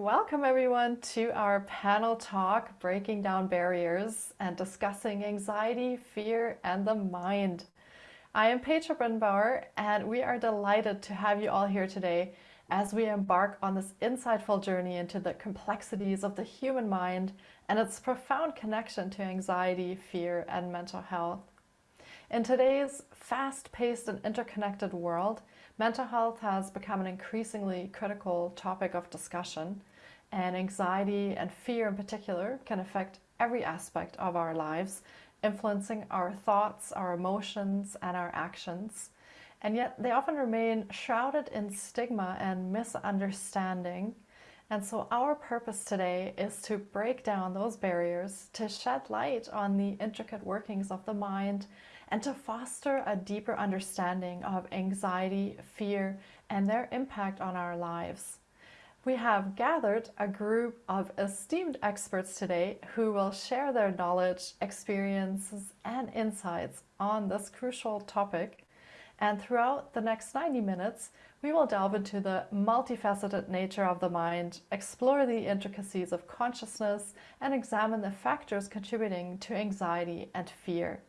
Welcome everyone to our panel talk, Breaking Down Barriers and discussing anxiety, fear, and the mind. I am Petra Brennbauer and we are delighted to have you all here today as we embark on this insightful journey into the complexities of the human mind and its profound connection to anxiety, fear, and mental health. In today's fast-paced and interconnected world, mental health has become an increasingly critical topic of discussion and anxiety and fear in particular can affect every aspect of our lives, influencing our thoughts, our emotions, and our actions. And yet they often remain shrouded in stigma and misunderstanding. And so our purpose today is to break down those barriers, to shed light on the intricate workings of the mind, and to foster a deeper understanding of anxiety, fear, and their impact on our lives. We have gathered a group of esteemed experts today who will share their knowledge, experiences, and insights on this crucial topic. And throughout the next 90 minutes, we will delve into the multifaceted nature of the mind, explore the intricacies of consciousness, and examine the factors contributing to anxiety and fear.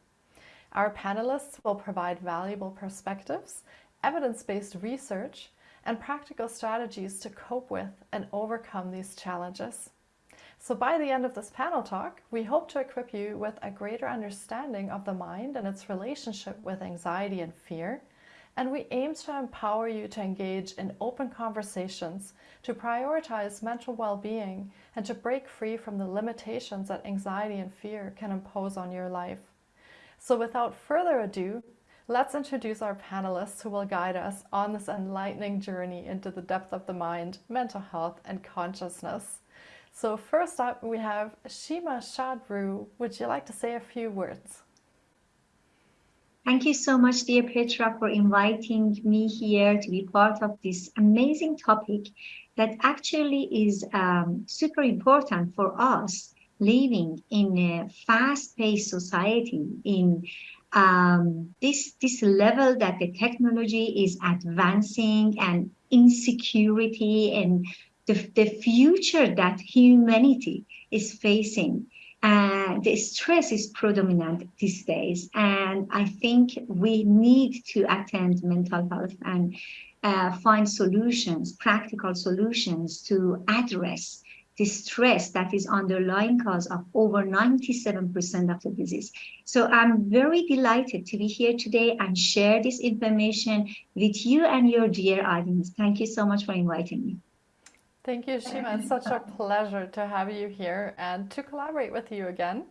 Our panelists will provide valuable perspectives, evidence-based research, and practical strategies to cope with and overcome these challenges. So by the end of this panel talk, we hope to equip you with a greater understanding of the mind and its relationship with anxiety and fear. And we aim to empower you to engage in open conversations, to prioritize mental well-being, and to break free from the limitations that anxiety and fear can impose on your life. So without further ado, Let's introduce our panelists who will guide us on this enlightening journey into the depth of the mind, mental health, and consciousness. So first up, we have Shima Shadru. Would you like to say a few words? Thank you so much, dear Petra, for inviting me here to be part of this amazing topic that actually is um, super important for us living in a fast-paced society in um, this this level that the technology is advancing and insecurity and the, the future that humanity is facing. And the stress is predominant these days. And i think we need to attend mental health and uh, find solutions practical solutions to address the stress that is underlying cause of over 97% of the disease. So I'm very delighted to be here today and share this information with you and your dear audience. Thank you so much for inviting me. Thank you, Shima. It's such a pleasure to have you here and to collaborate with you again.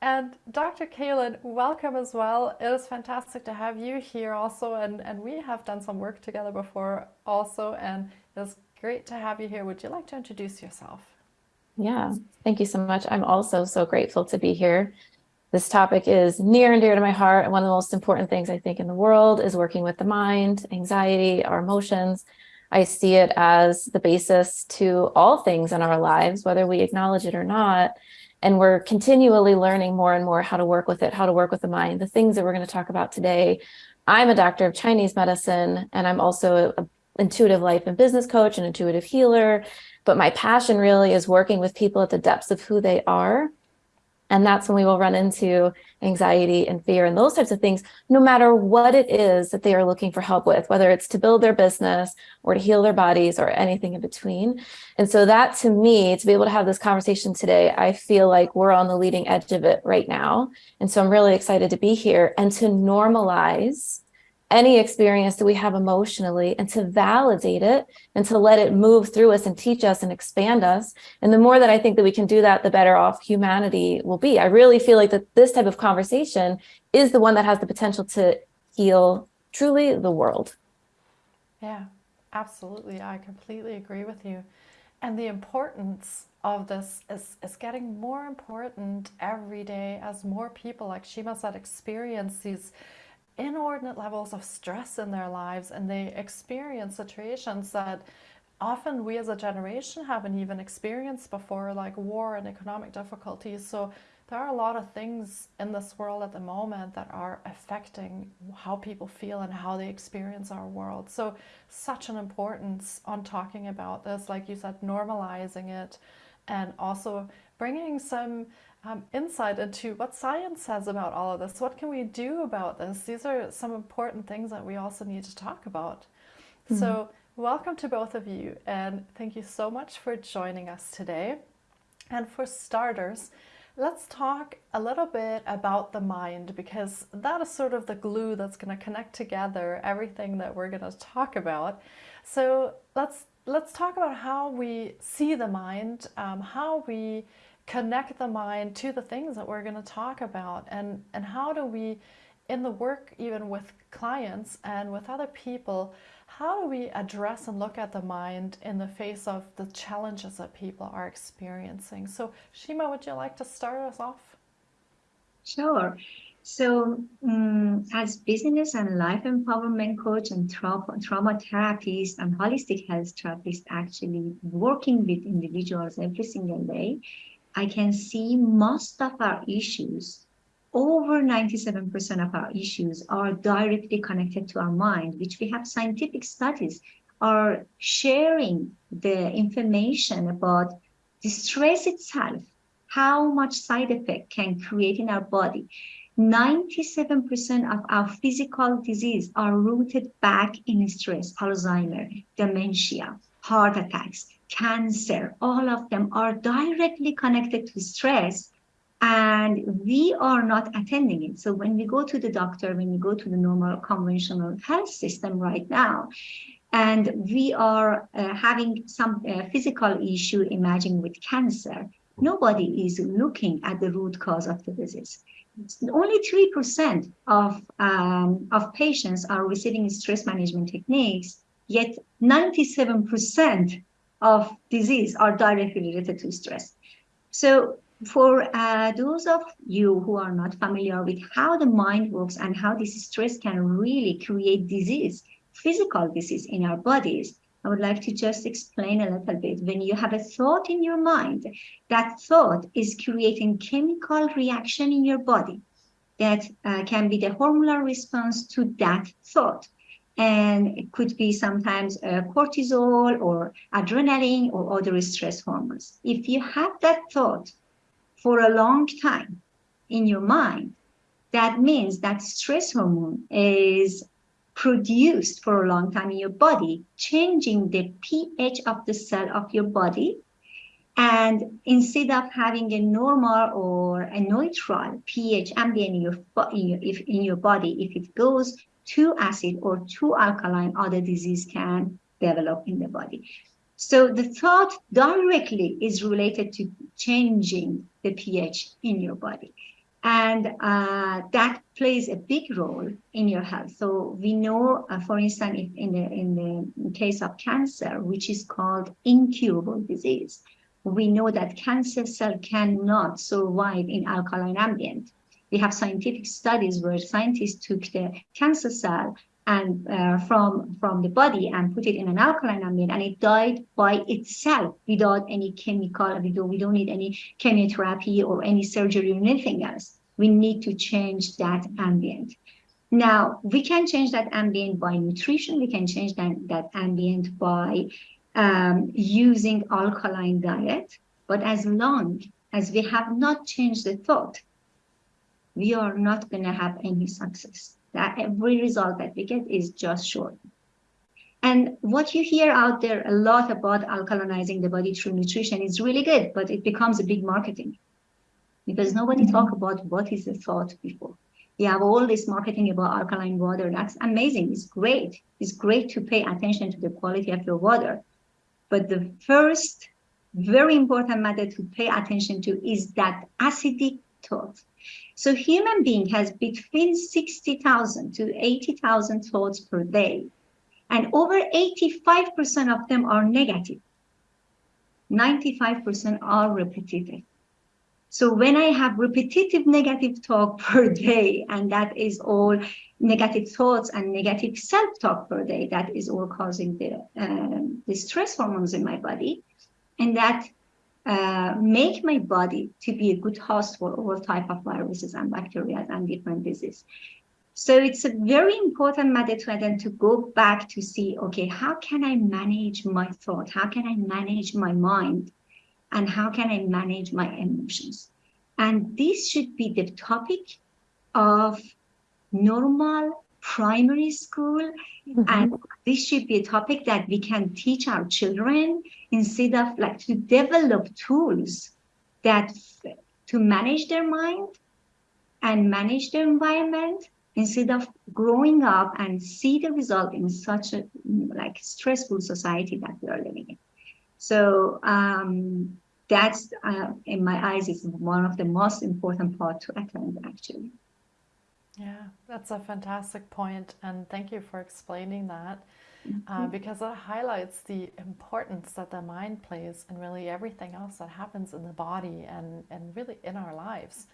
And Dr. Kaelin, welcome as well. It is fantastic to have you here also. And, and we have done some work together before also. And it's great to have you here. Would you like to introduce yourself? Yeah, thank you so much. I'm also so grateful to be here. This topic is near and dear to my heart. And one of the most important things I think in the world is working with the mind, anxiety, our emotions. I see it as the basis to all things in our lives, whether we acknowledge it or not. And we're continually learning more and more how to work with it, how to work with the mind, the things that we're going to talk about today. I'm a doctor of Chinese medicine, and I'm also an intuitive life and business coach, an intuitive healer, but my passion really is working with people at the depths of who they are. And that's when we will run into anxiety and fear and those types of things, no matter what it is that they are looking for help with, whether it's to build their business or to heal their bodies or anything in between. And so that to me, to be able to have this conversation today, I feel like we're on the leading edge of it right now. And so I'm really excited to be here and to normalize any experience that we have emotionally and to validate it and to let it move through us and teach us and expand us. And the more that I think that we can do that, the better off humanity will be. I really feel like that this type of conversation is the one that has the potential to heal truly the world. Yeah, absolutely. I completely agree with you. And the importance of this is, is getting more important every day as more people, like Shima said, experience these inordinate levels of stress in their lives and they experience situations that often we as a generation haven't even experienced before, like war and economic difficulties. So there are a lot of things in this world at the moment that are affecting how people feel and how they experience our world. So such an importance on talking about this, like you said, normalizing it and also bringing some um, insight into what science says about all of this. What can we do about this? These are some important things that we also need to talk about. Mm -hmm. So welcome to both of you and thank you so much for joining us today. And for starters, let's talk a little bit about the mind because that is sort of the glue that's going to connect together everything that we're going to talk about. So let's let's talk about how we see the mind, um, how we connect the mind to the things that we're going to talk about and, and how do we, in the work even with clients and with other people, how do we address and look at the mind in the face of the challenges that people are experiencing? So Shima, would you like to start us off? Sure. So um, as business and life empowerment coach and trauma, trauma therapist and holistic health therapist actually working with individuals every single day, I can see most of our issues, over 97% of our issues are directly connected to our mind, which we have scientific studies are sharing the information about the stress itself, how much side effect can create in our body. 97% of our physical disease are rooted back in stress, Alzheimer, dementia, heart attacks, cancer, all of them are directly connected to stress and we are not attending it. So when we go to the doctor, when we go to the normal conventional health system right now, and we are uh, having some uh, physical issue, imagine with cancer, nobody is looking at the root cause of the disease. Only 3% of, um, of patients are receiving stress management techniques, yet 97% of disease are directly related to stress. So for uh, those of you who are not familiar with how the mind works and how this stress can really create disease, physical disease in our bodies, I would like to just explain a little bit. When you have a thought in your mind, that thought is creating chemical reaction in your body that uh, can be the hormonal response to that thought and it could be sometimes uh, cortisol or adrenaline or other stress hormones. If you have that thought for a long time in your mind, that means that stress hormone is produced for a long time in your body, changing the pH of the cell of your body. And instead of having a normal or a neutral pH ambient in your, in your, if, in your body, if it goes too acid or too alkaline, other disease can develop in the body. So the thought directly is related to changing the pH in your body. And uh, that plays a big role in your health. So we know, uh, for instance, if in the in the case of cancer, which is called incurable disease, we know that cancer cell cannot survive in alkaline ambient we have scientific studies where scientists took the cancer cell and uh, from from the body and put it in an alkaline ambient and it died by itself without any chemical we don't, we don't need any chemotherapy or any surgery or anything else. We need to change that ambient. Now we can change that ambient by nutrition. We can change that, that ambient by um, using alkaline diet. But as long as we have not changed the thought we are not going to have any success. That every result that we get is just short. And what you hear out there a lot about alkalinizing the body through nutrition is really good, but it becomes a big marketing because nobody mm -hmm. talk about what is the thought before. We have all this marketing about alkaline water. That's amazing. It's great. It's great to pay attention to the quality of your water. But the first very important matter to pay attention to is that acidic thought. So human being has between 60,000 to 80,000 thoughts per day. And over 85% of them are negative. 95% are repetitive. So when I have repetitive negative talk per day, and that is all negative thoughts and negative self-talk per day, that is all causing the, um, the stress hormones in my body, and that uh, make my body to be a good host for all type of viruses and bacteria and different diseases. So it's a very important matter to then to go back to see, okay, how can I manage my thought? How can I manage my mind? And how can I manage my emotions? And this should be the topic of normal primary school. Mm -hmm. And this should be a topic that we can teach our children instead of like to develop tools that to manage their mind and manage their environment instead of growing up and see the result in such a like stressful society that we are living in. So um, that's uh, in my eyes is one of the most important part to attend actually. Yeah, that's a fantastic point, and thank you for explaining that. Uh, mm-hmm. because it highlights the importance that the mind plays in really everything else that happens in the body and, and really in our lives.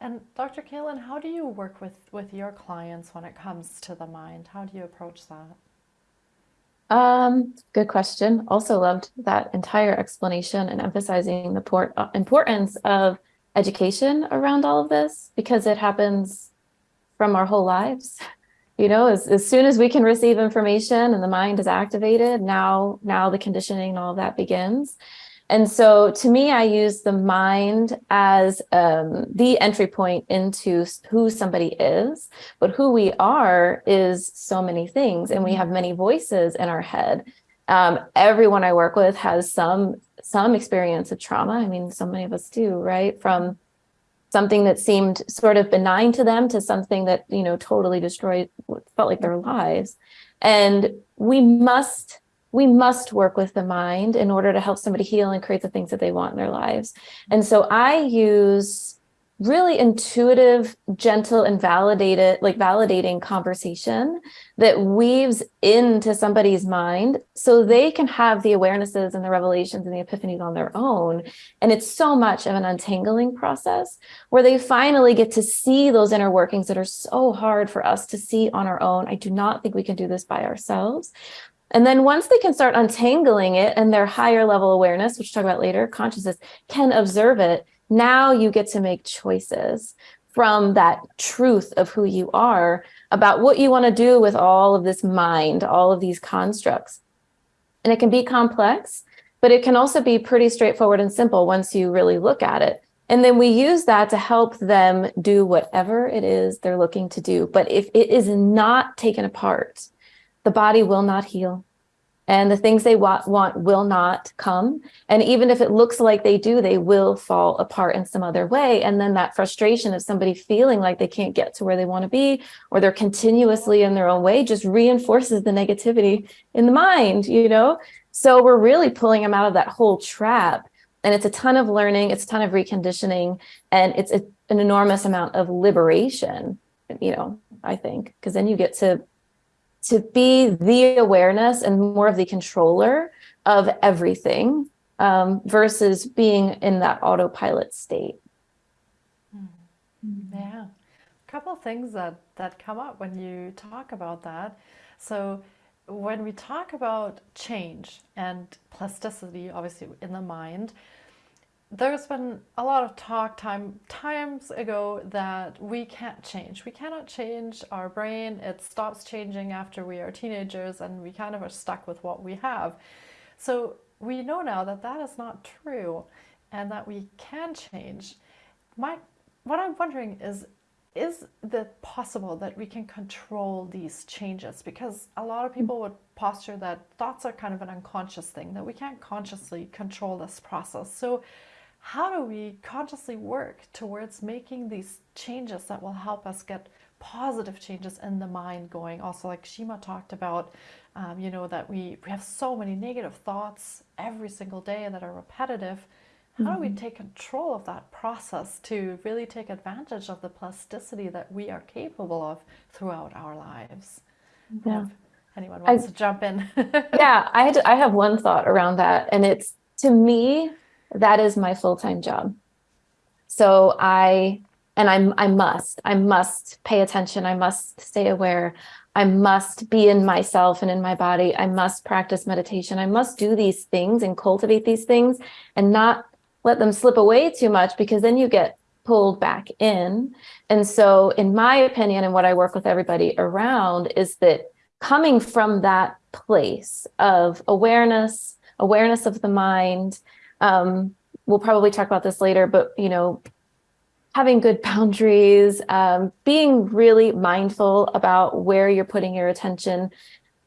And Dr. Kaelin, how do you work with, with your clients when it comes to the mind? How do you approach that? Um, good question. Also loved that entire explanation and emphasizing the port, uh, importance of education around all of this because it happens from our whole lives. You know, as, as soon as we can receive information and the mind is activated, now, now the conditioning and all that begins. And so to me, I use the mind as um, the entry point into who somebody is, but who we are is so many things and we have many voices in our head. Um, everyone I work with has some some experience of trauma. I mean, so many of us do, right? From something that seemed sort of benign to them to something that, you know, totally destroyed, felt like their lives. And we must we must work with the mind in order to help somebody heal and create the things that they want in their lives. And so I use really intuitive, gentle and validated, like validating conversation that weaves into somebody's mind so they can have the awarenesses and the revelations and the epiphanies on their own. And it's so much of an untangling process where they finally get to see those inner workings that are so hard for us to see on our own. I do not think we can do this by ourselves. And then once they can start untangling it and their higher level awareness, which we'll talk about later, consciousness can observe it, now you get to make choices from that truth of who you are about what you want to do with all of this mind, all of these constructs. And it can be complex, but it can also be pretty straightforward and simple once you really look at it. And then we use that to help them do whatever it is they're looking to do. But if it is not taken apart, the body will not heal and the things they want, want will not come. And even if it looks like they do, they will fall apart in some other way. And then that frustration of somebody feeling like they can't get to where they want to be, or they're continuously in their own way just reinforces the negativity in the mind, you know? So we're really pulling them out of that whole trap. And it's a ton of learning, it's a ton of reconditioning, and it's a, an enormous amount of liberation, you know, I think, because then you get to to be the awareness and more of the controller of everything um, versus being in that autopilot state. Mm-hmm. Yeah, a couple things that, that come up when you talk about that. So when we talk about change and plasticity, obviously in the mind, there's been a lot of talk time times ago that we can't change. We cannot change our brain. It stops changing after we are teenagers and we kind of are stuck with what we have. So we know now that that is not true and that we can change. My, what I'm wondering is, is it possible that we can control these changes? Because a lot of people would posture that thoughts are kind of an unconscious thing, that we can't consciously control this process. So how do we consciously work towards making these changes that will help us get positive changes in the mind going also like Shima talked about um, you know that we, we have so many negative thoughts every single day that are repetitive how mm -hmm. do we mm-hmm. take control of that process to really take advantage of the plasticity that we are capable of throughout our lives yeah if anyone wants I, to jump in yeah I, I have one thought around that and it's to me that is my full-time job. So I, and I'm, I must, I must pay attention. I must stay aware. I must be in myself and in my body. I must practice meditation. I must do these things and cultivate these things and not let them slip away too much because then you get pulled back in. And so in my opinion, and what I work with everybody around is that coming from that place of awareness, awareness of the mind, um, we'll probably talk about this later, but you know, having good boundaries, um, being really mindful about where you're putting your attention.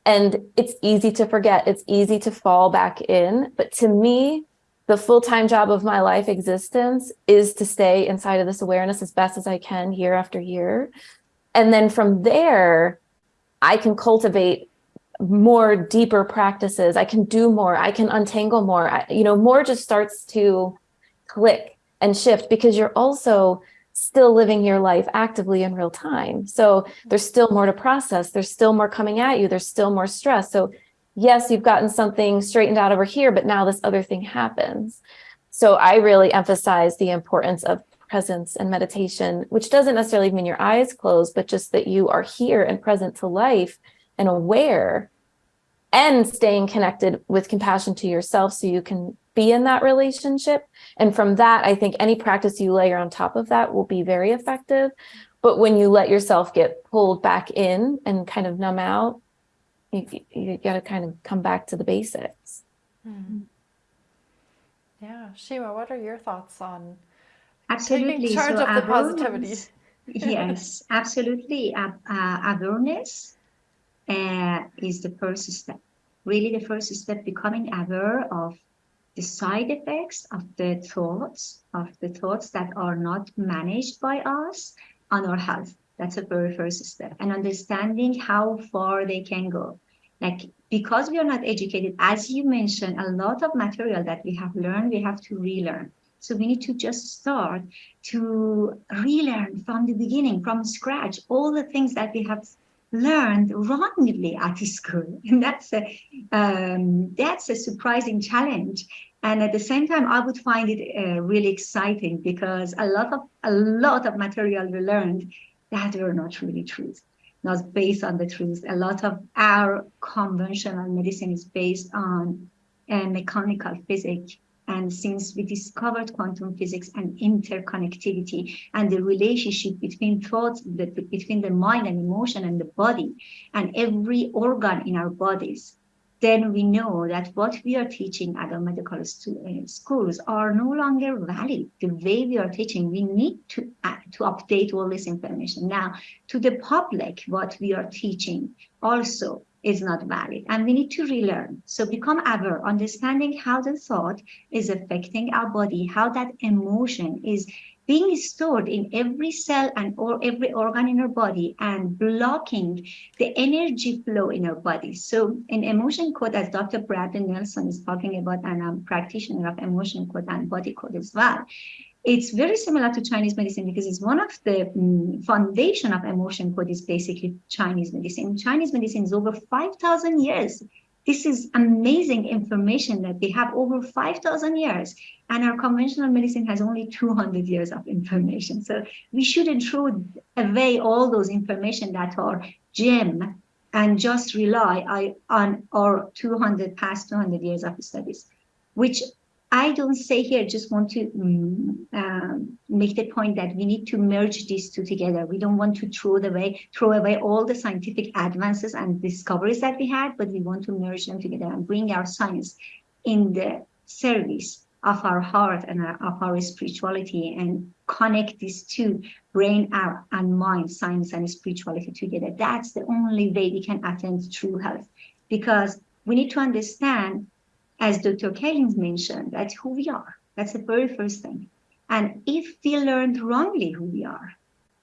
And it's easy to forget, it's easy to fall back in. But to me, the full-time job of my life existence is to stay inside of this awareness as best as I can year after year. And then from there, I can cultivate more deeper practices. I can do more. I can untangle more. I, you know, more just starts to click and shift because you're also still living your life actively in real time. So there's still more to process. There's still more coming at you. There's still more stress. So yes, you've gotten something straightened out over here, but now this other thing happens. So I really emphasize the importance of presence and meditation, which doesn't necessarily mean your eyes closed, but just that you are here and present to life and aware and staying connected with compassion to yourself so you can be in that relationship. And from that, I think any practice you layer on top of that will be very effective. But when you let yourself get pulled back in and kind of numb out, you, you got to kind of come back to the basics. Hmm. Yeah, Shima, what are your thoughts on absolutely. taking charge so of the positivity? yes, absolutely. Uh, uh, awareness uh, is the first step. Really, the first step becoming aware of the side effects of the thoughts, of the thoughts that are not managed by us on our health. That's the very first step. And understanding how far they can go. Like, because we are not educated, as you mentioned, a lot of material that we have learned, we have to relearn. So we need to just start to relearn from the beginning, from scratch, all the things that we have learned wrongly at school. And that's a, um, that's a surprising challenge. And at the same time, I would find it uh, really exciting because a lot of a lot of material we learned that were not really truth, not based on the truth. A lot of our conventional medicine is based on uh, mechanical physics. And since we discovered quantum physics and interconnectivity and the relationship between thoughts, between the mind and emotion and the body and every organ in our bodies, then we know that what we are teaching at our medical uh, schools are no longer valid. The way we are teaching, we need to, uh, to update all this information. Now, to the public, what we are teaching also is not valid and we need to relearn. So become aware, understanding how the thought is affecting our body, how that emotion is being stored in every cell and or every organ in our body and blocking the energy flow in our body. So in emotion code, as Dr. Bradley Nelson is talking about, and I'm a practitioner of emotion code and body code as well, it's very similar to Chinese medicine because it's one of the um, foundation of emotion code is basically Chinese medicine. Chinese medicine is over 5,000 years. This is amazing information that they have over 5,000 years and our conventional medicine has only 200 years of information. So we shouldn't throw away all those information that are gem and just rely on our 200 past 200 years of studies, which I don't say here, just want to um, um, make the point that we need to merge these two together. We don't want to throw away, throw away all the scientific advances and discoveries that we had, but we want to merge them together and bring our science in the service of our heart and our, of our spirituality and connect these two, brain and mind, science and spirituality together. That's the only way we can attain true health because we need to understand as Dr. Kaelin mentioned, that's who we are. That's the very first thing. And if we learned wrongly who we are,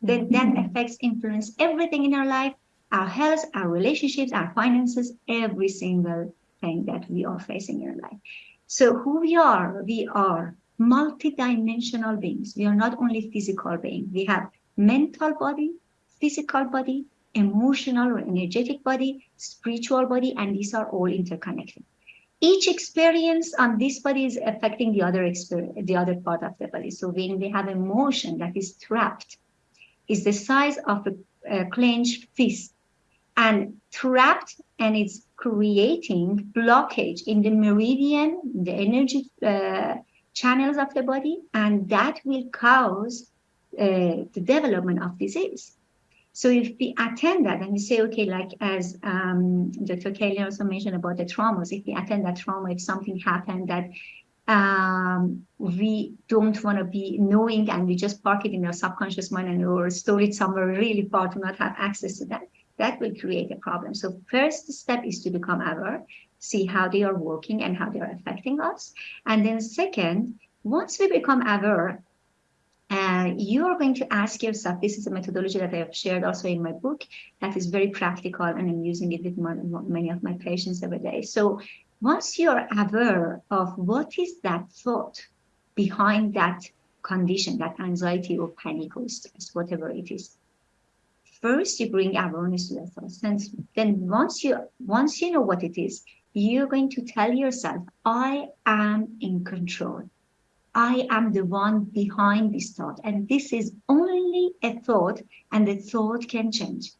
then that mm-hmm. affects, influence everything in our life, our health, our relationships, our finances, every single thing that we are facing in our life. So who we are, we are multi-dimensional beings. We are not only physical beings. We have mental body, physical body, emotional or energetic body, spiritual body, and these are all interconnected. Each experience on this body is affecting the other experience, the other part of the body. So when we have emotion that is trapped, is the size of a, a clenched fist and trapped and it's creating blockage in the meridian, the energy uh, channels of the body, and that will cause uh, the development of disease. So if we attend that and we say, okay, like as um, Dr. Kelly also mentioned about the traumas, if we attend that trauma, if something happened that um, we don't want to be knowing and we just park it in our subconscious mind and or store it somewhere really far to not have access to that, that will create a problem. So first step is to become aware, see how they are working and how they are affecting us. And then second, once we become aware, uh, you are going to ask yourself, this is a methodology that I have shared also in my book that is very practical and I'm using it with my, many of my patients every day. So once you're aware of what is that thought behind that condition, that anxiety or panic or stress, whatever it is, first you bring awareness to that thought. And then once you, once you know what it is, you're going to tell yourself, I am in control. I am the one behind this thought. And this is only a thought and the thought can change.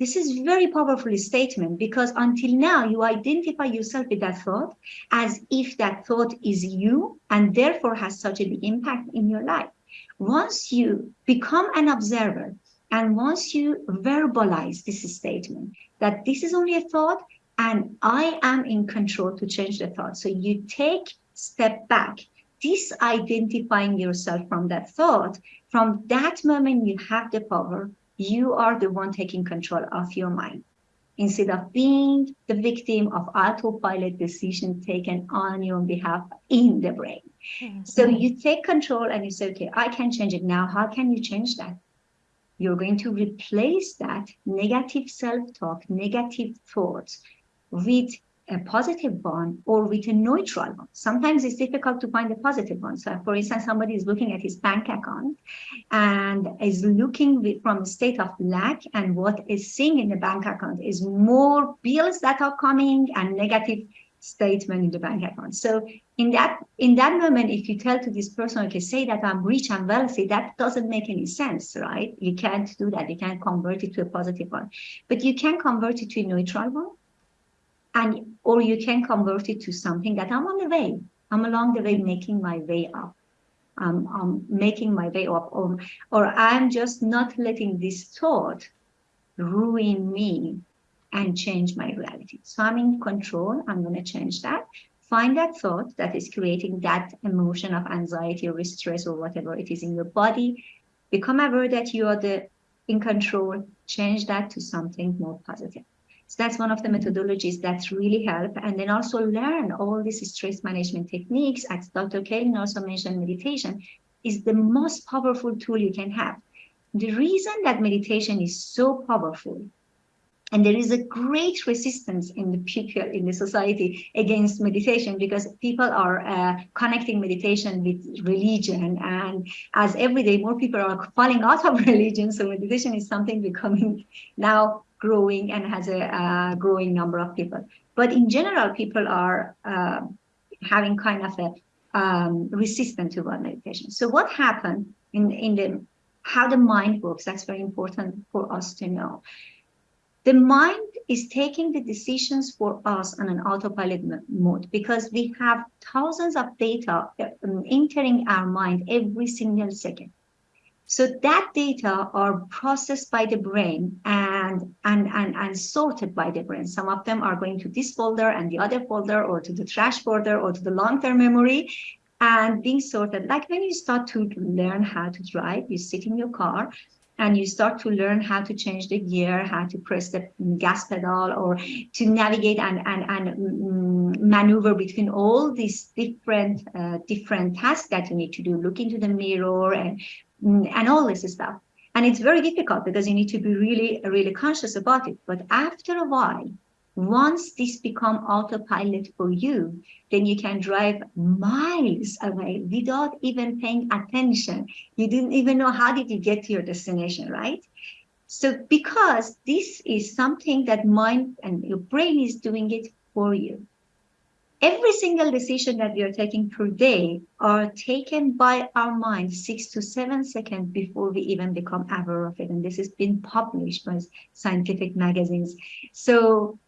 This is very powerful statement because until now you identify yourself with that thought as if that thought is you and therefore has such a big impact in your life. Once you become an observer and once you verbalize this statement that this is only a thought and I am in control to change the thought. So you take step back disidentifying yourself from that thought, from that moment you have the power, you are the one taking control of your mind. Instead of being the victim of autopilot decision taken on your behalf in the brain. Mm -hmm. So you take control and you say, okay, I can change it now. How can you change that? You're going to replace that negative self-talk, negative thoughts with a positive one or with a neutral one. Sometimes it's difficult to find a positive one. So for instance, somebody is looking at his bank account and is looking from a state of lack and what is seeing in the bank account is more bills that are coming and negative statement in the bank account. So in that in that moment, if you tell to this person, okay, say that I'm rich and wealthy, that doesn't make any sense, right? You can't do that. You can't convert it to a positive one, but you can convert it to a neutral one and or you can convert it to something that I'm on the way. I'm along the way making my way up. Um, I'm making my way up, or, or I'm just not letting this thought ruin me and change my reality. So I'm in control. I'm going to change that. Find that thought that is creating that emotion of anxiety or stress or whatever it is in your body. Become aware that you are the in control. Change that to something more positive. So that's one of the methodologies that really help. And then also learn all these stress management techniques, as Dr. Kaelin also mentioned, meditation is the most powerful tool you can have. The reason that meditation is so powerful and there is a great resistance in the people in the society against meditation because people are uh, connecting meditation with religion and as every day more people are falling out of religion so meditation is something becoming now growing and has a uh, growing number of people. But in general, people are uh, having kind of a um, resistant to one meditation. So what happened in, in the, how the mind works, that's very important for us to know. The mind is taking the decisions for us on an autopilot mode because we have thousands of data um, entering our mind every single second. So that data are processed by the brain and, and, and, and sorted by the brain. Some of them are going to this folder and the other folder or to the trash folder or to the long-term memory and being sorted. Like when you start to learn how to drive, you sit in your car and you start to learn how to change the gear, how to press the gas pedal or to navigate and, and, and mm, maneuver between all these different, uh, different tasks that you need to do. Look into the mirror and and all this stuff. And it's very difficult because you need to be really, really conscious about it. But after a while, once this become autopilot for you, then you can drive miles away without even paying attention. You didn't even know how did you get to your destination, right? So because this is something that mind and your brain is doing it for you. Every single decision that we are taking per day are taken by our mind six to seven seconds before we even become aware of it. And this has been published by scientific magazines. So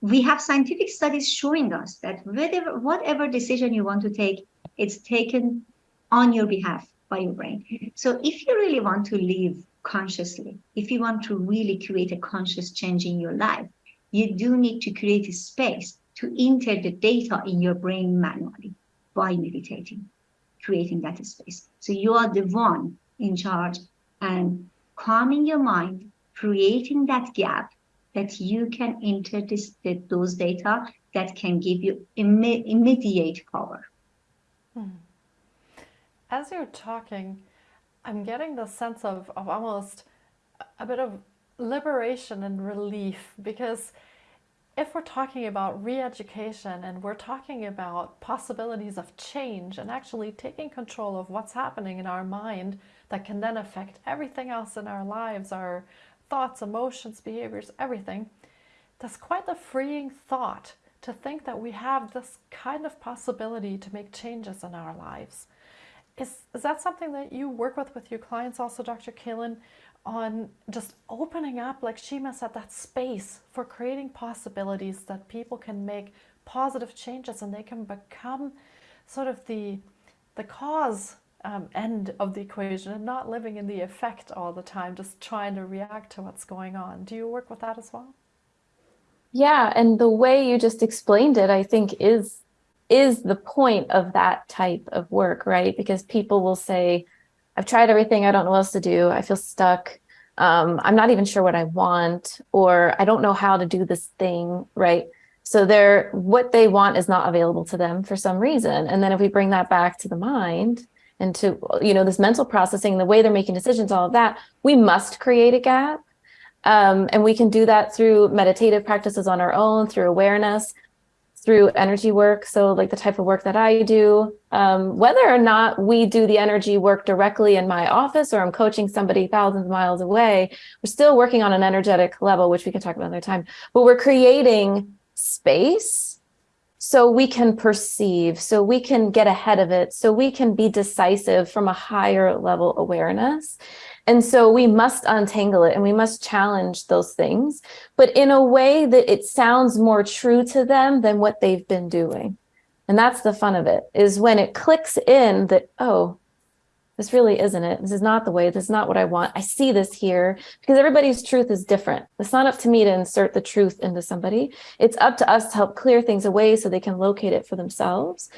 we have scientific studies showing us that whatever, whatever decision you want to take, it's taken on your behalf by your brain. So if you really want to live consciously, if you want to really create a conscious change in your life, you do need to create a space to enter the data in your brain manually by meditating, creating that space. So you are the one in charge and calming your mind, creating that gap that you can enter this, those data that can give you imme immediate power. Hmm. As you're talking, I'm getting the sense of, of almost a bit of liberation and relief because if we're talking about re-education and we're talking about possibilities of change and actually taking control of what's happening in our mind that can then affect everything else in our lives, our thoughts, emotions, behaviors, everything, that's quite a freeing thought to think that we have this kind of possibility to make changes in our lives. Is, is that something that you work with with your clients also, Dr. Kaelin, on just opening up, like Shima said, that space for creating possibilities that people can make positive changes and they can become sort of the, the cause um, end of the equation and not living in the effect all the time, just trying to react to what's going on. Do you work with that as well? Yeah, and the way you just explained it, I think is is the point of that type of work, right? Because people will say, I've tried everything, I don't know what else to do, I feel stuck, um, I'm not even sure what I want, or I don't know how to do this thing, right? So they're what they want is not available to them for some reason. And then if we bring that back to the mind and to, you know, this mental processing, the way they're making decisions, all of that, we must create a gap. Um, and we can do that through meditative practices on our own, through awareness, through energy work. So like the type of work that I do, um, whether or not we do the energy work directly in my office or I'm coaching somebody thousands of miles away, we're still working on an energetic level, which we can talk about another time, but we're creating space so we can perceive, so we can get ahead of it, so we can be decisive from a higher level awareness. And so we must untangle it and we must challenge those things, but in a way that it sounds more true to them than what they've been doing. And that's the fun of it, is when it clicks in that, oh, this really isn't it. This is not the way. This is not what I want. I see this here because everybody's truth is different. It's not up to me to insert the truth into somebody. It's up to us to help clear things away so they can locate it for themselves.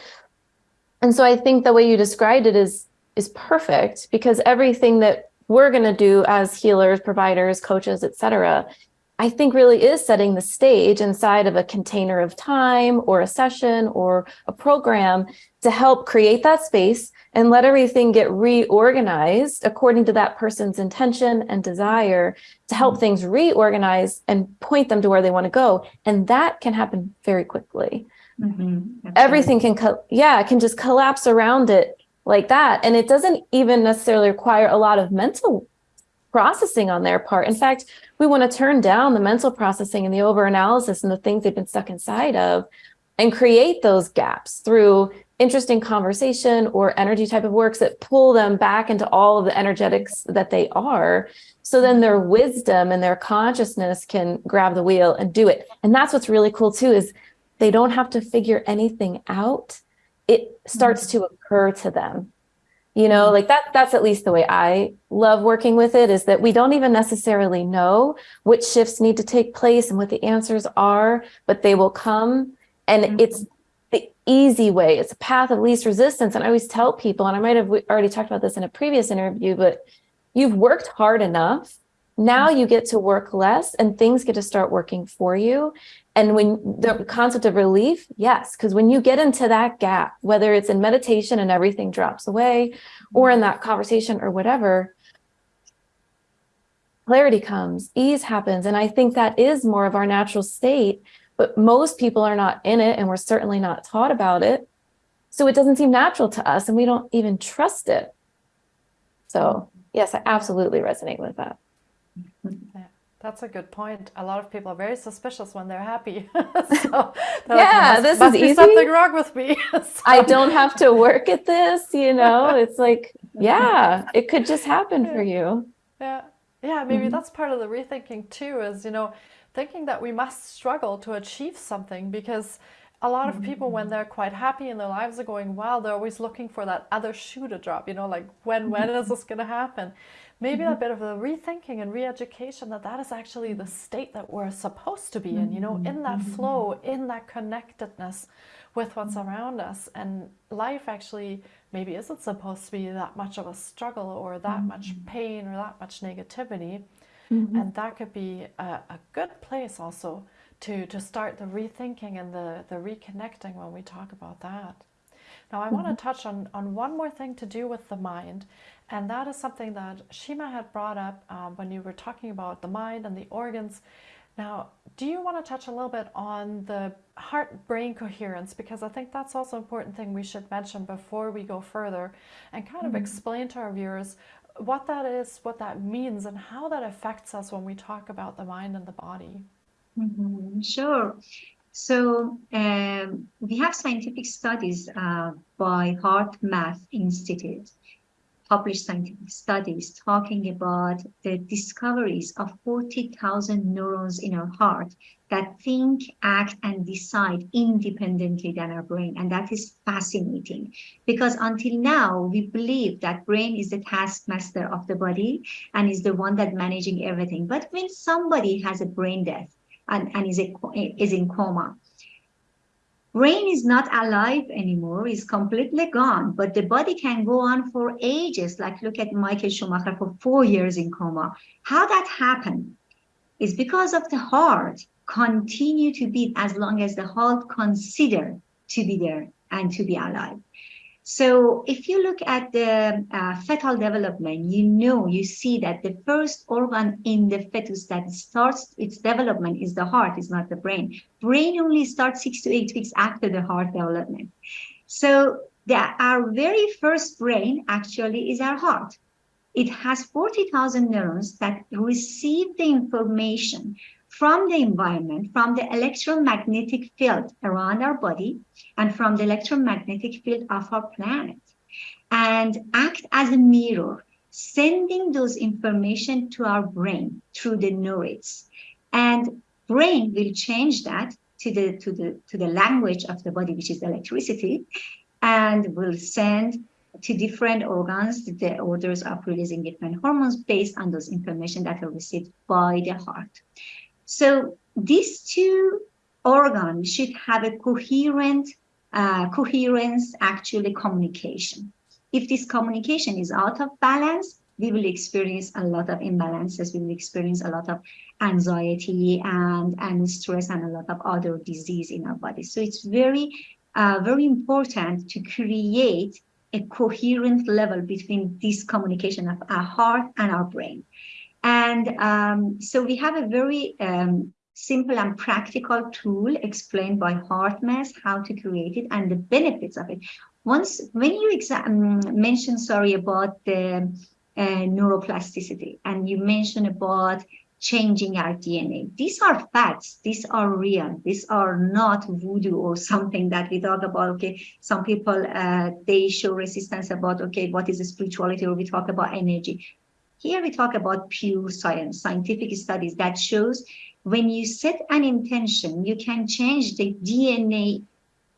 And so I think the way you described it is is perfect because everything that we're going to do as healers, providers, coaches, etc., I think really is setting the stage inside of a container of time or a session or a program to help create that space and let everything get reorganized according to that person's intention and desire to help mm-hmm. things reorganize and point them to where they want to go. And that can happen very quickly. Mm -hmm. Everything can, yeah, can just collapse around it like that. And it doesn't even necessarily require a lot of mental processing on their part. In fact, we want to turn down the mental processing and the overanalysis and the things they've been stuck inside of and create those gaps through interesting conversation or energy type of works that pull them back into all of the energetics that they are. So then their wisdom and their consciousness can grab the wheel and do it. And that's what's really cool too, is they don't have to figure anything out it starts to occur to them you know mm-hmm. like that that's at least the way i love working with it is that we don't even necessarily know which shifts need to take place and what the answers are but they will come and mm -hmm. it's the easy way it's a path of least resistance and i always tell people and i might have already talked about this in a previous interview but you've worked hard enough now mm-hmm. you get to work less and things get to start working for you and when the concept of relief, yes, because when you get into that gap, whether it's in meditation and everything drops away, or in that conversation or whatever, clarity comes, ease happens. And I think that is more of our natural state, but most people are not in it and we're certainly not taught about it. So it doesn't seem natural to us and we don't even trust it. So yes, I absolutely resonate with that. That's a good point. A lot of people are very suspicious when they're happy. so yeah, must, this must is easy. something wrong with me. so. I don't have to work at this, you know. It's like, yeah, it could just happen for you. Yeah, yeah. Maybe mm-hmm. that's part of the rethinking too. Is you know, thinking that we must struggle to achieve something because a lot of people when they're quite happy and their lives are going well they're always looking for that other shoe to drop you know like when when is this going to happen maybe mm-hmm. a bit of a rethinking and re-education that that is actually the state that we're supposed to be in you know in that Mm-hmm. flow in that connectedness with what's around us and life actually maybe isn't supposed to be that much of a struggle or that much pain or that much negativity Mm-hmm. and that could be a, a good place also to, to start the rethinking and the, the reconnecting when we talk about that. Now, I want to touch on, on one more thing to do with the mind, and that is something that Shima had brought up um, when you were talking about the mind and the organs. Now, do you want to touch a little bit on the heart brain coherence? Because I think that's also an important thing we should mention before we go further and kind of explain to our viewers what that is, what that means, and how that affects us when we talk about the mind and the body. Mm-hmm. Sure. So um, we have scientific studies uh, by HeartMath Institute, published scientific studies talking about the discoveries of 40,000 neurons in our heart that think, act, and decide independently than our brain. And that is fascinating because until now, we believe that brain is the taskmaster of the body and is the one that managing everything. But when somebody has a brain death, and, and is, a, is in coma. Brain is not alive anymore, is completely gone, but the body can go on for ages. Like look at Michael Schumacher for four years in coma. How that happened is because of the heart continue to beat as long as the heart consider to be there and to be alive. So if you look at the uh, fetal development, you know, you see that the first organ in the fetus that starts its development is the heart, is not the brain. Brain only starts six to eight weeks after the heart development. So the, our very first brain actually is our heart. It has 40,000 neurons that receive the information from the environment, from the electromagnetic field around our body, and from the electromagnetic field of our planet, and act as a mirror, sending those information to our brain through the neurites. And brain will change that to the to the to the language of the body, which is electricity, and will send to different organs the orders of releasing different hormones based on those information that are received by the heart. So these two organs should have a coherent uh, coherence, actually communication. If this communication is out of balance, we will experience a lot of imbalances. We will experience a lot of anxiety and, and stress and a lot of other disease in our body. So it's very, uh, very important to create a coherent level between this communication of our heart and our brain. And um, so we have a very um, simple and practical tool explained by HeartMath how to create it and the benefits of it. Once, when you exam- mentioned, sorry, about the uh, neuroplasticity and you mentioned about changing our DNA. These are facts. These are real. These are not voodoo or something that we talk about. Okay, some people uh, they show resistance about okay, what is spirituality, or we talk about energy. Here we talk about pure science, scientific studies that shows when you set an intention, you can change the DNA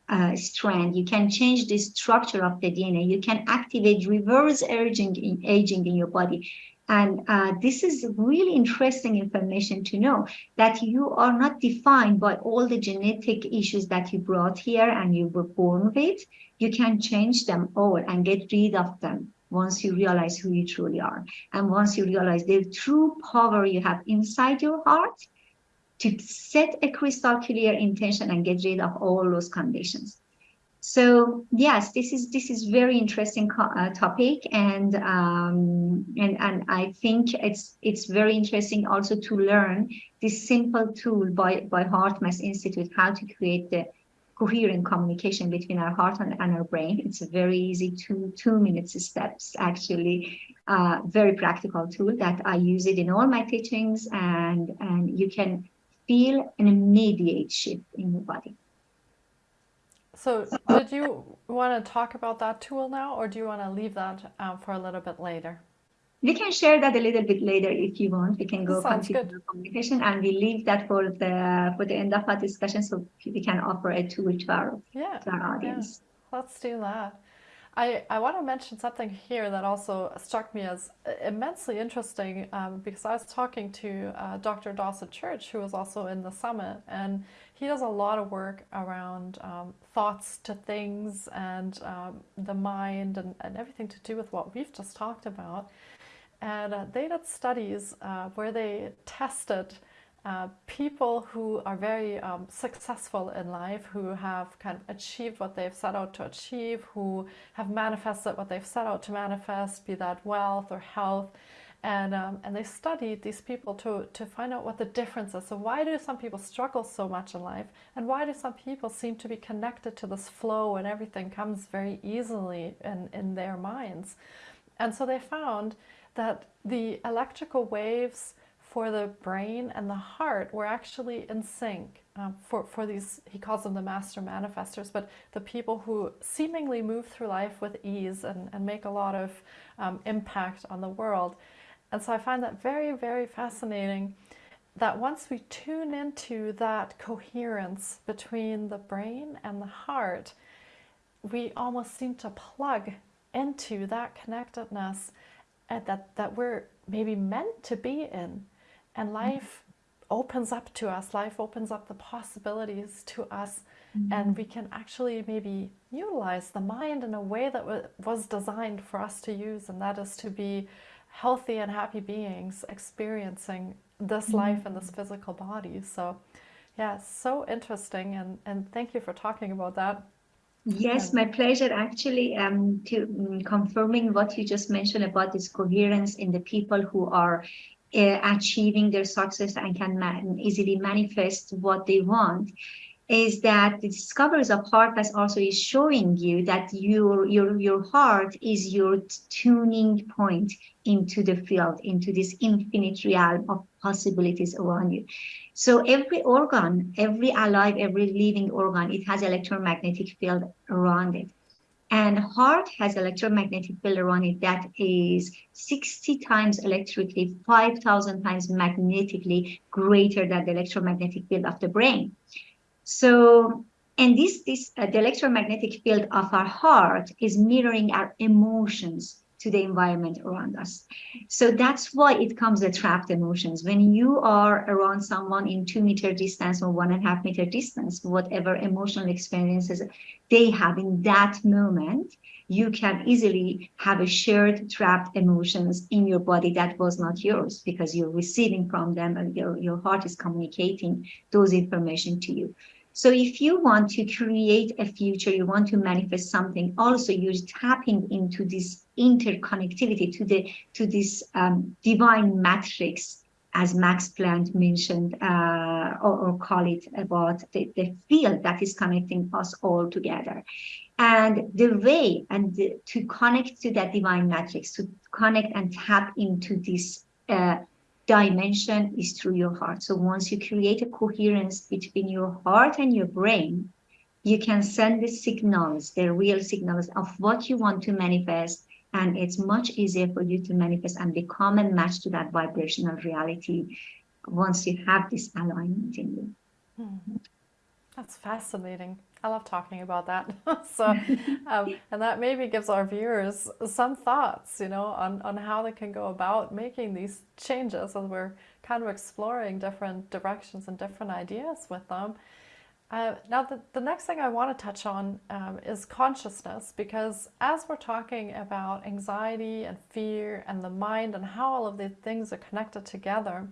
uh, strand, you can change the structure of the DNA, you can activate reverse aging in, aging in your body. And uh, this is really interesting information to know that you are not defined by all the genetic issues that you brought here and you were born with. You can change them all and get rid of them once you realize who you truly are. And once you realize the true power you have inside your heart to set a crystal clear intention and get rid of all those conditions. So yes, this is this is very interesting uh, topic, and um, and and I think it's it's very interesting also to learn this simple tool by by HeartMath Institute how to create the coherent communication between our heart and, and our brain. It's a very easy two two minutes steps, actually, uh, very practical tool that I use it in all my teachings, and and you can feel an immediate shift in your body. So, did you want to talk about that tool now, or do you want to leave that um, for a little bit later? We can share that a little bit later if you want. We can go Sounds continue good. communication, and we leave that for the for the end of our discussion, so we can offer a tool to our Yeah, to our audience. Yeah. let's do that. I, I want to mention something here that also struck me as immensely interesting um, because I was talking to uh, Dr. Dawson Church, who was also in the summit, and he does a lot of work around um, thoughts to things and um, the mind and, and everything to do with what we've just talked about. And uh, they did studies uh, where they tested uh, people who are very um, successful in life, who have kind of achieved what they've set out to achieve, who have manifested what they've set out to manifest, be that wealth or health. And, um, and they studied these people to, to find out what the difference is. So, why do some people struggle so much in life? And why do some people seem to be connected to this flow and everything comes very easily in, in their minds? And so they found that the electrical waves for the brain and the heart were actually in sync um, for, for these, he calls them the master manifestors, but the people who seemingly move through life with ease and, and make a lot of um, impact on the world. And so I find that very, very fascinating that once we tune into that coherence between the brain and the heart, we almost seem to plug into that connectedness and that, that we're maybe meant to be in and mm-hmm. life opens up to us life opens up the possibilities to us mm-hmm. and we can actually maybe utilize the mind in a way that w- was designed for us to use and that is to be healthy and happy beings experiencing this mm-hmm. life in this physical body so yeah so interesting and and thank you for talking about that Yes, my pleasure. Actually, um, to um, confirming what you just mentioned about this coherence in the people who are uh, achieving their success and can easily manifest what they want is that the discoveries of HeartMath also is showing you that your your your heart is your tuning point into the field into this infinite realm of possibilities around you so every organ every alive every living organ it has electromagnetic field around it and heart has electromagnetic field around it that is 60 times electrically, 5,000 times magnetically greater than the electromagnetic field of the brain. So, and this, this uh, the electromagnetic field of our heart is mirroring our emotions to the environment around us. So that's why it comes the trapped emotions. When you are around someone in two meter distance or one and a half meter distance, whatever emotional experiences they have in that moment, you can easily have a shared trapped emotions in your body that was not yours because you're receiving from them and your, your heart is communicating those information to you. So if you want to create a future, you want to manifest something, also you're tapping into this interconnectivity to the to this um, divine matrix, as Max Planck mentioned, uh, or, or, call it about the, the field that is connecting us all together. And the way and the, to connect to that divine matrix, to connect and tap into this uh, dimension is through your heart. So once you create a coherence between your heart and your brain, you can send the signals, the real signals of what you want to manifest. And it's much easier for you to manifest and become a match to that vibrational reality once you have this alignment in you. Hmm. That's fascinating. I love talking about that. so, um, and that maybe gives our viewers some thoughts, you know, on, on how they can go about making these changes as we're kind of exploring different directions and different ideas with them. Uh, now, the, the next thing I want to touch on um, is consciousness, because as we're talking about anxiety and fear and the mind and how all of these things are connected together,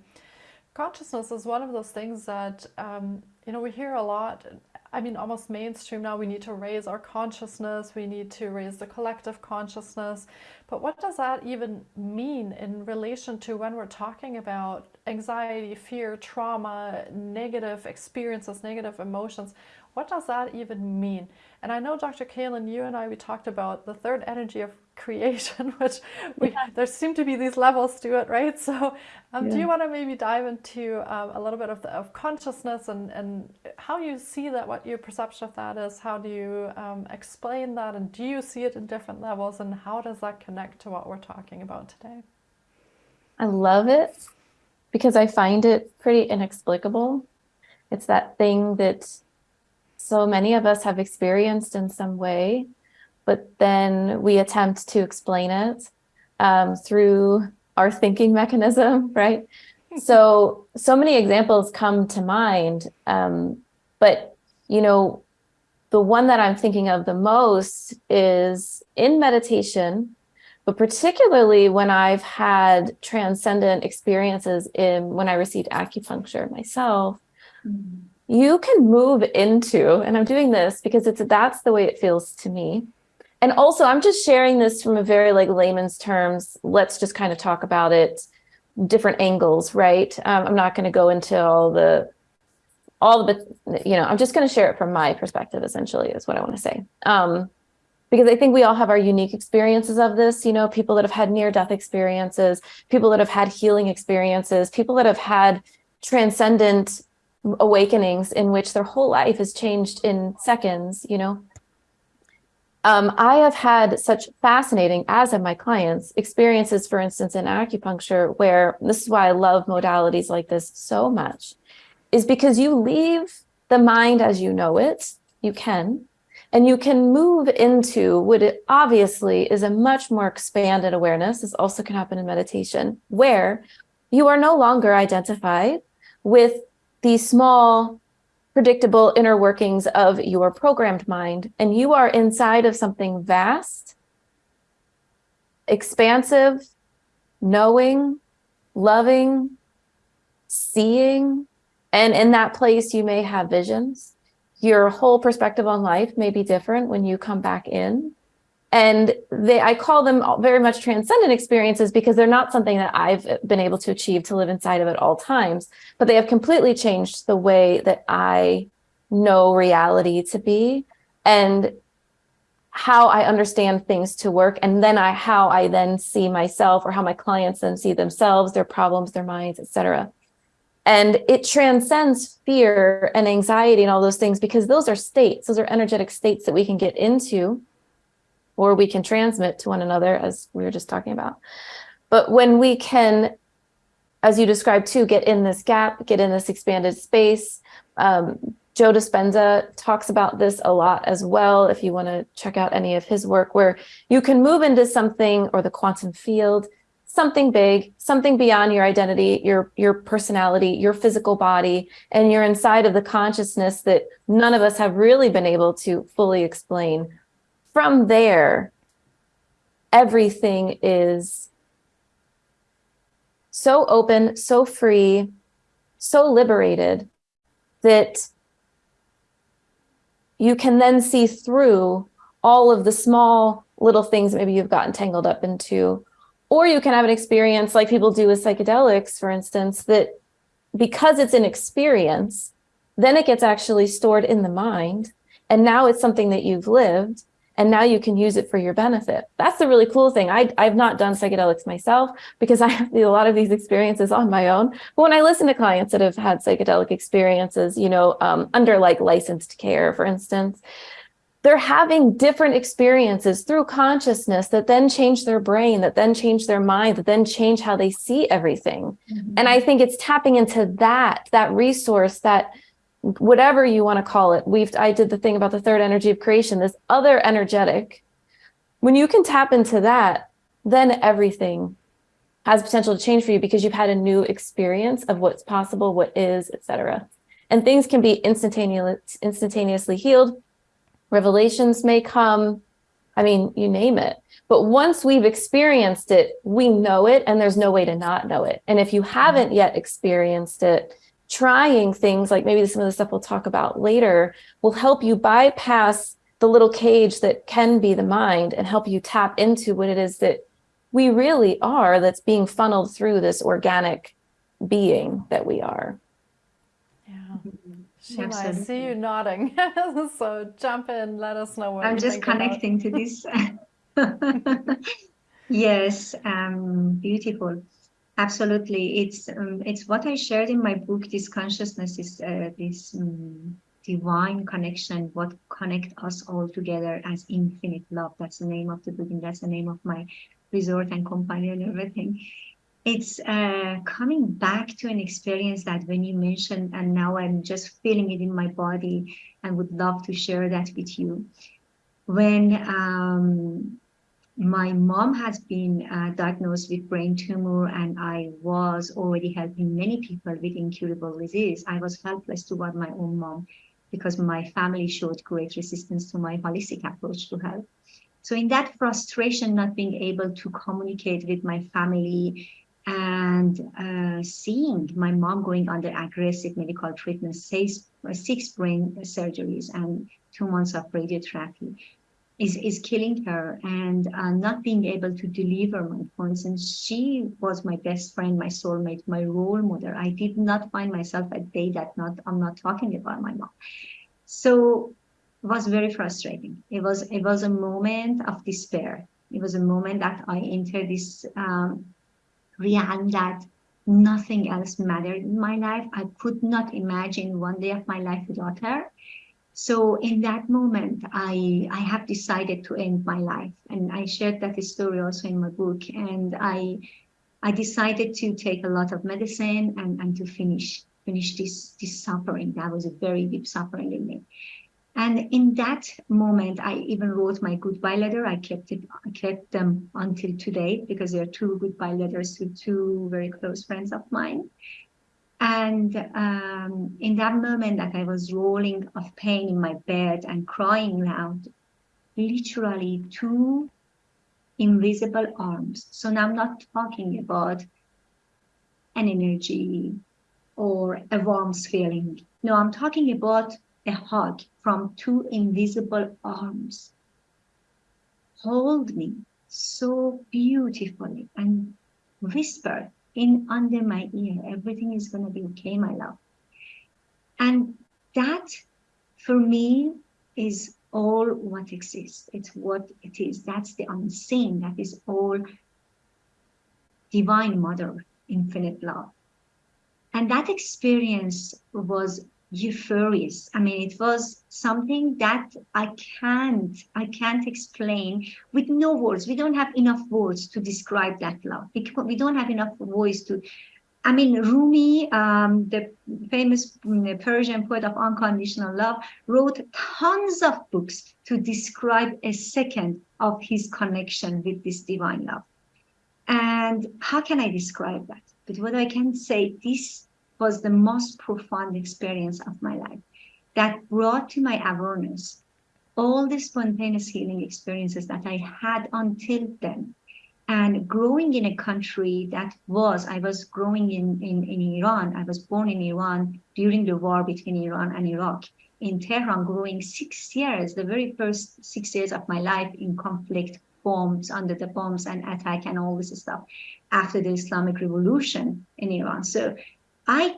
consciousness is one of those things that um, you know we hear a lot I mean, almost mainstream now. We need to raise our consciousness. We need to raise the collective consciousness. But what does that even mean in relation to when we're talking about anxiety, fear, trauma, negative experiences, negative emotions? what does that even mean? And I know, Dr. Kaelin, you and I, we talked about the third energy of creation, which we, yeah. there seem to be these levels to it, right? So um, yeah. do you want to maybe dive into um, a little bit of, the, of consciousness and, and how you see that, what your perception of that is? How do you um, explain that? And do you see it in different levels? And how does that connect to what we're talking about today? I love it because I find it pretty inexplicable. It's that thing that so many of us have experienced in some way, but then we attempt to explain it um, through our thinking mechanism, right? so, so many examples come to mind, um, but you know, the one that I'm thinking of the most is in meditation, but particularly when I've had transcendent experiences in when I received acupuncture myself, mm -hmm you can move into, and I'm doing this because it's that's the way it feels to me. And also I'm just sharing this from a very like layman's terms. Let's just kind of talk about it different angles, right? Um, I'm not going to go into all the, all the, you know, I'm just going to share it from my perspective, essentially, is what I want to say. Um, because I think we all have our unique experiences of this, you know, people that have had near death experiences, people that have had healing experiences, people that have had transcendent awakenings in which their whole life is changed in seconds, you know. Um, I have had such fascinating, as have my clients, experiences, for instance, in acupuncture, where this is why I love modalities like this so much, is because you leave the mind as you know it, you can, and you can move into what it obviously is a much more expanded awareness. This also can happen in meditation, where you are no longer identified with the small, predictable inner workings of your programmed mind, and you are inside of something vast, expansive, knowing, loving, seeing, and in that place you may have visions. Your whole perspective on life may be different when you come back in. And they, I call them very much transcendent experiences because they're not something that I've been able to achieve to live inside of at all times, but they have completely changed the way that I know reality to be and how I understand things to work. And then I, how I then see myself or how my clients then see themselves, their problems, their minds, etc. And it transcends fear and anxiety and all those things because those are states, those are energetic states that we can get into or we can transmit to one another as we were just talking about. But when we can, as you described too, get in this gap, get in this expanded space, um, Joe Dispenza talks about this a lot as well, if you want to check out any of his work, where you can move into something or the quantum field, something big, something beyond your identity, your, your personality, your physical body, and you're inside of the consciousness that none of us have really been able to fully explain from there, everything is so open, so free, so liberated that you can then see through all of the small little things maybe you've gotten tangled up into. Or you can have an experience like people do with psychedelics, for instance, that because it's an experience, then it gets actually stored in the mind. And now it's something that you've lived and now you can use it for your benefit. That's the really cool thing. I, I've not done psychedelics myself because I have a lot of these experiences on my own. But when I listen to clients that have had psychedelic experiences, you know, um, under like licensed care, for instance, they're having different experiences through consciousness that then change their brain, that then change their mind, that then change how they see everything. Mm -hmm. And I think it's tapping into that, that resource that whatever you want to call it. We've I did the thing about the third energy of creation, this other energetic. When you can tap into that, then everything has potential to change for you because you've had a new experience of what's possible, what is, etc. And things can be instantaneously instantaneously healed. Revelations may come. I mean, you name it. But once we've experienced it, we know it and there's no way to not know it. And if you haven't yet experienced it, trying things like maybe some of the stuff we'll talk about later will help you bypass the little cage that can be the mind and help you tap into what it is that we really are that's being funneled through this organic being that we are. Yeah. Shima, I see you nodding. so jump in, let us know what I'm just connecting about. to this. yes, um, beautiful. Absolutely, it's um, it's what I shared in my book. This consciousness is uh, this um, divine connection, what connect us all together as infinite love. That's the name of the book, and that's the name of my resort and company and everything. It's uh, coming back to an experience that when you mentioned, and now I'm just feeling it in my body, and would love to share that with you. When um, my mom has been uh, diagnosed with brain tumor and I was already helping many people with incurable disease. I was helpless toward my own mom because my family showed great resistance to my holistic approach to health. So in that frustration, not being able to communicate with my family and uh, seeing my mom going under aggressive medical treatment, six, six brain surgeries and two months of radiotherapy, is, is killing her and uh, not being able to deliver my points. And she was my best friend, my soulmate, my role model. I did not find myself a day that not I'm not talking about my mom. So it was very frustrating. It was it was a moment of despair. It was a moment that I entered this um, that nothing else mattered in my life. I could not imagine one day of my life without her. So in that moment, I, I have decided to end my life. And I shared that story also in my book. And I, I decided to take a lot of medicine and, and to finish, finish this, this suffering. That was a very deep suffering in me. And in that moment, I even wrote my goodbye letter. I kept it, I kept them until today because there are two goodbye letters to two very close friends of mine. And um, in that moment that I was rolling of pain in my bed and crying loud, literally two invisible arms. So now I'm not talking about an energy or a warmth feeling. No, I'm talking about a hug from two invisible arms. Hold me so beautifully and whisper in under my ear. Everything is going to be okay, my love. And that for me is all what exists. It's what it is. That's the unseen. That is all divine mother, infinite love. And that experience was euphorious. I mean, it was something that I can't, I can't explain with no words. We don't have enough words to describe that love. We don't have enough voice to, I mean, Rumi, um, the famous mm, Persian poet of unconditional love, wrote tons of books to describe a second of his connection with this divine love. And how can I describe that? But what I can say, this was the most profound experience of my life that brought to my awareness all the spontaneous healing experiences that I had until then. And growing in a country that was, I was growing in, in, in Iran, I was born in Iran during the war between Iran and Iraq. In Tehran, growing six years, the very first six years of my life in conflict, bombs, under the bombs and attack and all this stuff after the Islamic Revolution in Iran. So I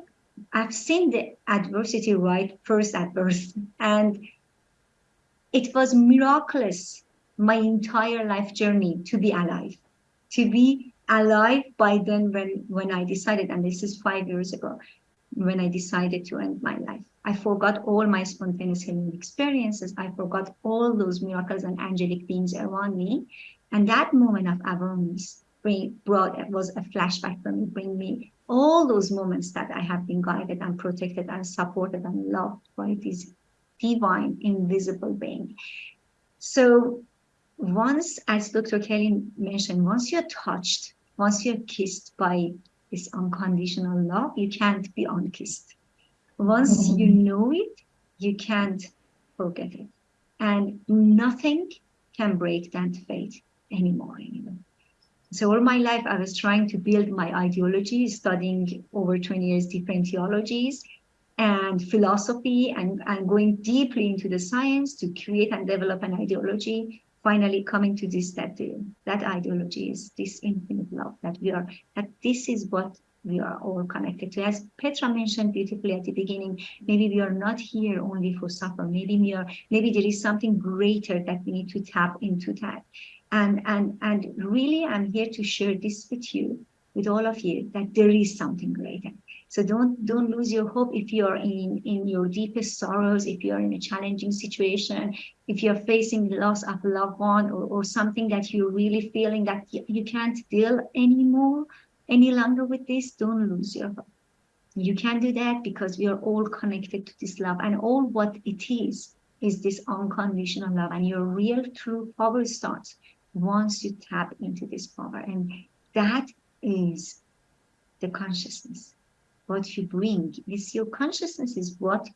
I've seen the adversity right first at birth, and it was miraculous my entire life journey to be alive, to be alive by then when when I decided, and this is five years ago, when I decided to end my life. I forgot all my spontaneous healing experiences. I forgot all those miracles and angelic beings around me. And that moment of awareness brought it was a flashback for me, bring me all those moments that I have been guided and protected and supported and loved by this divine invisible being. So once, as Dr. Kaelin mentioned, once you're touched, once you're kissed by this unconditional love, you can't be unkissed. Once mm -hmm. you know it, you can't forget it. And nothing can break that faith anymore. anymore. So all my life, I was trying to build my ideology, studying over 20 years different theologies and philosophy and, and going deeply into the science to create and develop an ideology, finally coming to this that, uh, that ideology is this infinite love, that we are, that this is what we are all connected to. As Petra mentioned beautifully at the beginning, maybe we are not here only for suffer. Maybe we are, maybe there is something greater that we need to tap into that. And, and, and really, I'm here to share this with you, with all of you, that there is something greater. So don't don't lose your hope if you're in in your deepest sorrows, if you're in a challenging situation, if you're facing the loss of a loved one or, or something that you're really feeling that you, you can't deal anymore, any longer with this, don't lose your hope. You can do that because we are all connected to this love and all what it is is this unconditional love and your real true power starts once you tap into this power and that is the consciousness. What you bring is your consciousness is what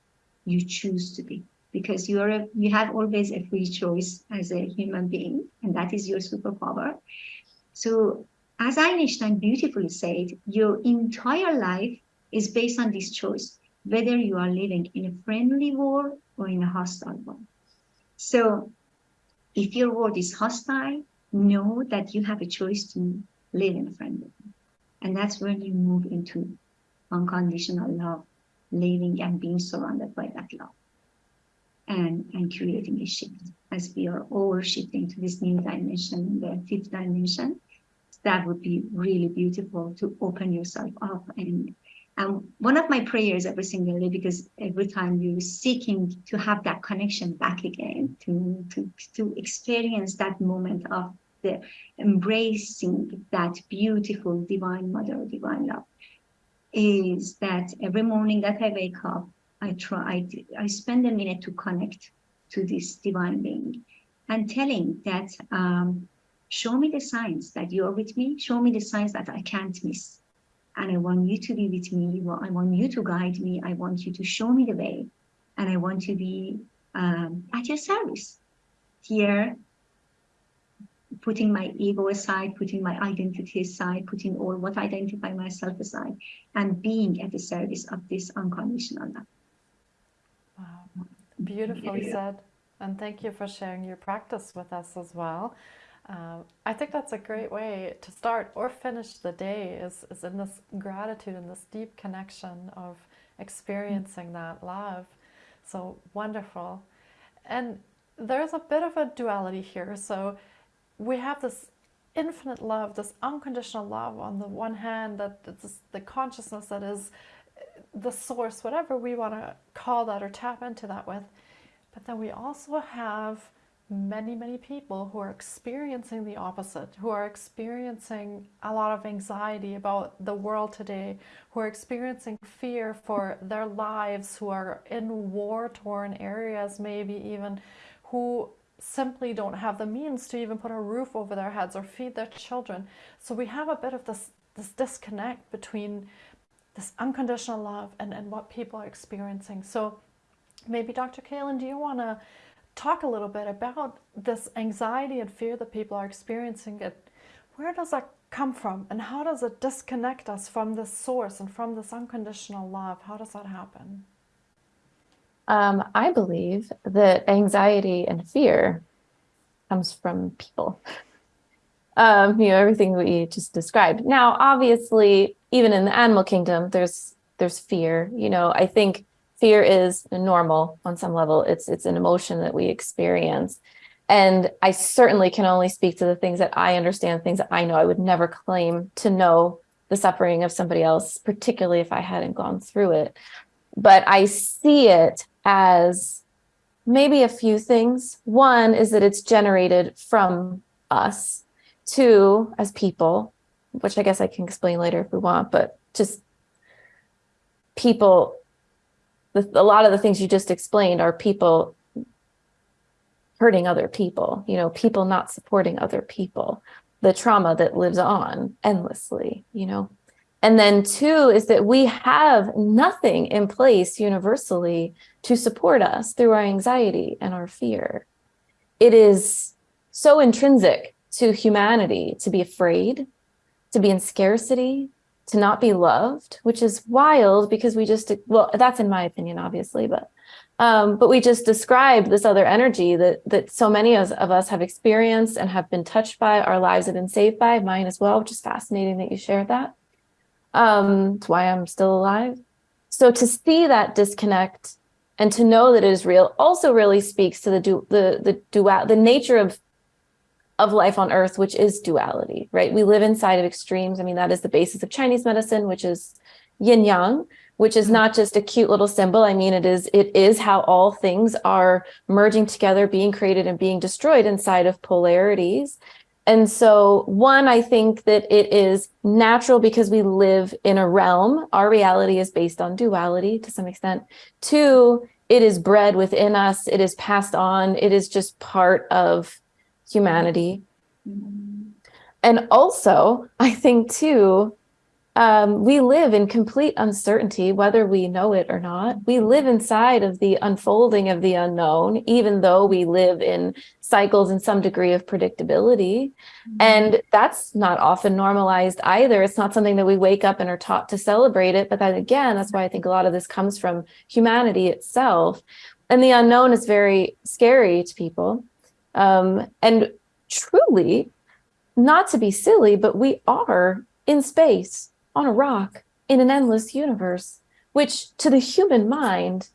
you choose to be because you're a, you have always a free choice as a human being and that is your superpower. So as Einstein beautifully said your entire life is based on this choice whether you are living in a friendly world or in a hostile one so if your world is hostile know that you have a choice to live in a friendly and that's when you move into unconditional love, living and being surrounded by that love. And, and creating a shift as we are all shifting to this new dimension, the fifth dimension. That would be really beautiful to open yourself up. And, and one of my prayers every single day, because every time you're seeking to have that connection back again, to, to, to experience that moment of the embracing that beautiful divine mother, divine love is that every morning that I wake up, I try, I I spend a minute to connect to this divine being and telling that, um, show me the signs that you're with me, show me the signs that I can't miss. And I want you to be with me. I want you to guide me. I want you to show me the way. And I want to be um, at your service here putting my ego aside, putting my identity aside, putting all what I identify myself aside, and being at the service of this unconditional love. Wow, beautifully yeah. said. And thank you for sharing your practice with us as well. Uh, I think that's a great way to start or finish the day is, is in this gratitude and this deep connection of experiencing that love. So wonderful. And there's a bit of a duality here. So we have this infinite love, this unconditional love on the one hand, that it's the consciousness that is the source, whatever we want to call that or tap into that with. But then we also have many, many people who are experiencing the opposite, who are experiencing a lot of anxiety about the world today, who are experiencing fear for their lives, who are in war-torn areas maybe even, who simply don't have the means to even put a roof over their heads or feed their children. So we have a bit of this, this disconnect between this unconditional love and, and what people are experiencing. So maybe Dr. Kaelin, do you want to talk a little bit about this anxiety and fear that people are experiencing? It, where does that come from and how does it disconnect us from this source and from this unconditional love? How does that happen? Um, I believe that anxiety and fear comes from people. um, you know, everything we just described. Now, obviously, even in the animal kingdom, there's there's fear. You know, I think fear is normal on some level. It's it's an emotion that we experience. And I certainly can only speak to the things that I understand, things that I know. I would never claim to know the suffering of somebody else, particularly if I hadn't gone through it. But I see it as maybe a few things. One is that it's generated from us. Two, as people, which I guess I can explain later if we want, but just people, the, a lot of the things you just explained are people hurting other people, you know, people not supporting other people, the trauma that lives on endlessly, you know. And then two is that we have nothing in place universally to support us through our anxiety and our fear. It is so intrinsic to humanity to be afraid, to be in scarcity, to not be loved, which is wild because we just, well, that's in my opinion, obviously, but um, but we just described this other energy that that so many of, of us have experienced and have been touched by, our lives have been saved by, mine as well, which is fascinating that you shared that. Um, it's why I'm still alive. So to see that disconnect and to know that it is real also really speaks to the du the the dual the nature of of life on earth, which is duality, right? We live inside of extremes. I mean, that is the basis of Chinese medicine, which is yin yang, which is mm. not just a cute little symbol. I mean, it is it is how all things are merging together, being created and being destroyed inside of polarities. And so one, I think that it is natural because we live in a realm. Our reality is based on duality to some extent. Two, it is bred within us. It is passed on. It is just part of humanity. Mm-hmm. And also, I think too, um, we live in complete uncertainty, whether we know it or not. We live inside of the unfolding of the unknown, even though we live in cycles in some degree of predictability. Mm-hmm. And that's not often normalized either. It's not something that we wake up and are taught to celebrate it. But then again, that's why I think a lot of this comes from humanity itself. And the unknown is very scary to people. Um, and truly, not to be silly, but we are in space on a rock in an endless universe, which to the human mind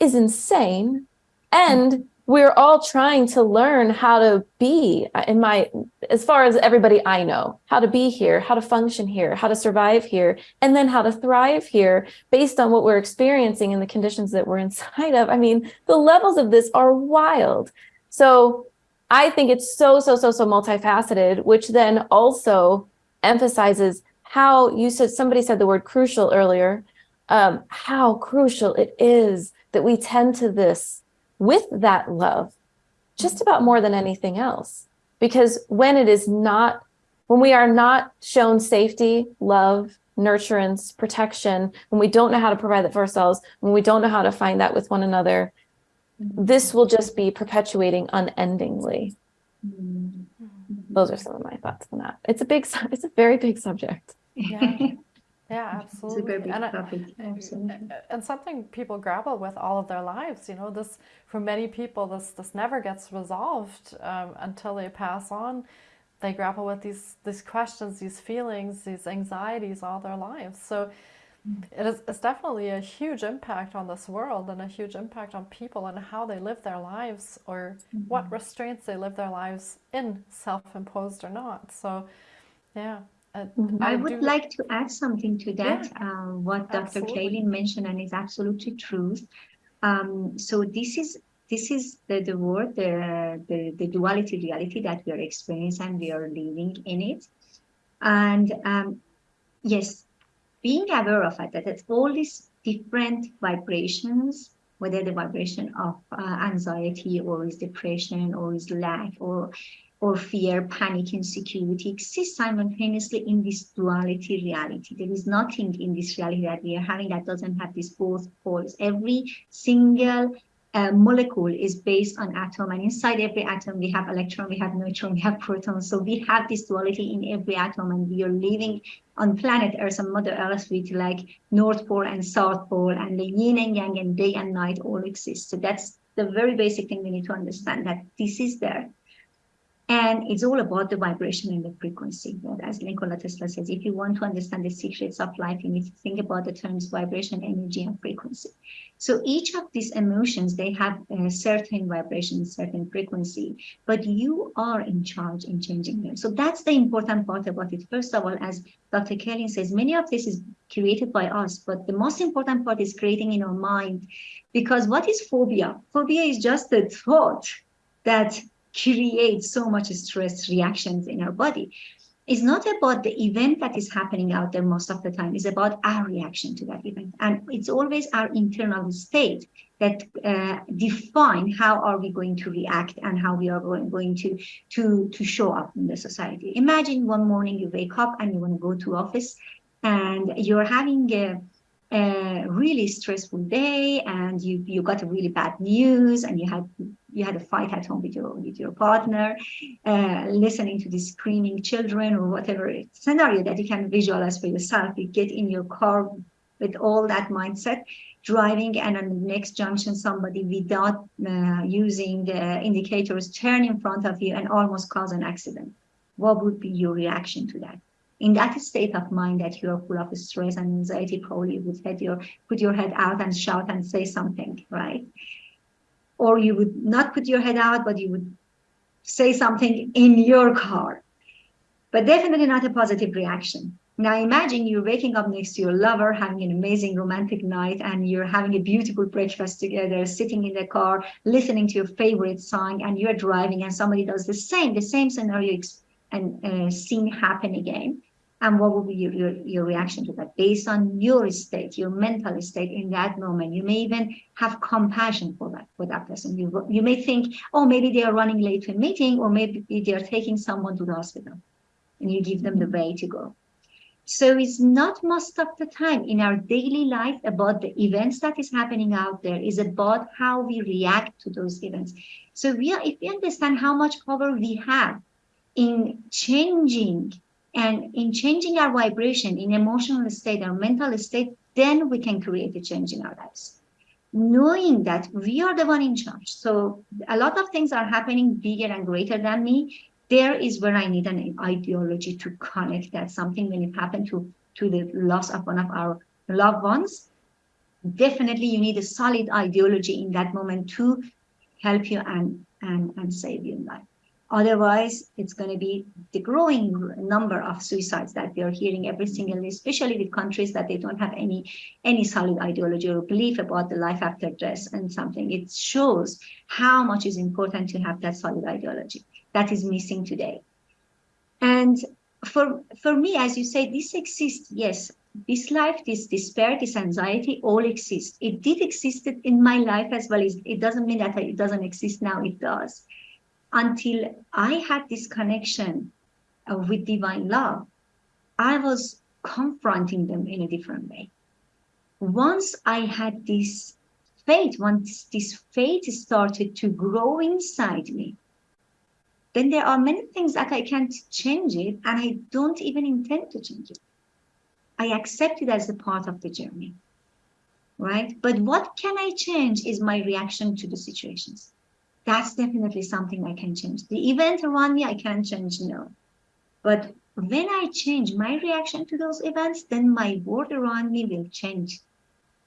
is insane. And we're all trying to learn how to be in my, as far as everybody I know, how to be here, how to function here, how to survive here, and then how to thrive here based on what we're experiencing and the conditions that we're inside of. I mean, the levels of this are wild. So I think it's so, so, so, so multifaceted, which then also emphasizes how you said somebody said the word crucial earlier, um, how crucial it is that we tend to this with that love, just about more than anything else. Because when it is not, when we are not shown safety, love, nurturance, protection, when we don't know how to provide that for ourselves, when we don't know how to find that with one another, this will just be perpetuating unendingly. Mm-hmm. Those are some of my thoughts on that. It's a big, it's a very big subject. Yeah, yeah, absolutely. and, absolutely. and something people grapple with all of their lives. You know, this for many people, this this never gets resolved um, until they pass on. They grapple with these these questions, these feelings, these anxieties all their lives. So. It is it's definitely a huge impact on this world and a huge impact on people and how they live their lives or mm -hmm. what restraints they live their lives in, self-imposed or not. So, yeah. Uh, mm-hmm. I, I would like to add something to that, yeah, uh, what Dr. Kaelin mentioned, and is absolutely true. Um, so this is this is the, the word, the, the, the duality reality that we are experiencing and we are living in it. And um, yes, being aware of it, that it's all these different vibrations, whether the vibration of uh, anxiety or is depression or is lack or or fear, panic, insecurity exist simultaneously in this duality reality. There is nothing in this reality that we are having that doesn't have these both poles. Every single uh, molecule is based on atom and inside every atom we have electron, we have neutron, we have proton. So we have this duality in every atom and we are living on planet Earth and Mother Earth with like North Pole and South Pole and the yin and yang and day and night all exist. So that's the very basic thing we need to understand that this is there and it's all about the vibration and the frequency. As Nikola Tesla says, if you want to understand the secrets of life, you need to think about the terms vibration, energy, and frequency. So each of these emotions, they have a certain vibration, certain frequency, but you are in charge in changing them. So that's the important part about it. First of all, as Dr. Kaelin says, many of this is created by us, but the most important part is creating in our mind. Because what is phobia? Phobia is just the thought that creates so much stress reactions in our body. It's not about the event that is happening out there most of the time. It's about our reaction to that event. And it's always our internal state that uh, define how are we going to react and how we are going, going to, to, to show up in the society. Imagine one morning you wake up and you want to go to office and you're having a, a really stressful day and you you got a really bad news and you had you had a fight at home with your with your partner, uh, listening to the screaming children or whatever scenario that you can visualize for yourself. You get in your car with all that mindset, driving, and on the next junction, somebody without uh, using the indicators turn in front of you and almost cause an accident. What would be your reaction to that? In that state of mind that you are full of stress and anxiety, probably you would head your, put your head out and shout and say something, right? Or you would not put your head out, but you would say something in your car, but definitely not a positive reaction. Now imagine you're waking up next to your lover, having an amazing romantic night, and you're having a beautiful breakfast together, sitting in the car, listening to your favorite song, and you're driving, and somebody does the same, the same scenario and uh, scene happen again. And what will be your, your, your reaction to that? Based on your state, your mental state in that moment, you may even have compassion for that for that person. You you may think, oh, maybe they are running late to a meeting, or maybe they are taking someone to the hospital, and you give them the way to go. So it's not most of the time in our daily life about the events that is happening out there, is about how we react to those events. So we are, if we understand how much power we have in changing and in changing our vibration in emotional state or mental state, then we can create a change in our lives. Knowing that we are the one in charge. So a lot of things are happening bigger and greater than me there is where I need an ideology to connect that something when it happened to, to the loss of one of our loved ones. Definitely you need a solid ideology in that moment to help you and, and, and save your life. Otherwise, it's going to be the growing number of suicides that we are hearing every single day, especially with countries that they don't have any any solid ideology or belief about the life after death and something. It shows how much is important to have that solid ideology that is missing today. And for, for me, as you say, this exists, yes, this life, this despair, this anxiety all exist. It did exist in my life as well. It doesn't mean that it doesn't exist now, it does. Until I had this connection uh, with divine love, I was confronting them in a different way. Once I had this faith, once this faith started to grow inside me, then there are many things that I can't change it and I don't even intend to change it. I accept it as a part of the journey, right? But what can I change is my reaction to the situations. That's definitely something I can change. The event around me, I can't change, no. But when I change my reaction to those events, then my world around me will change.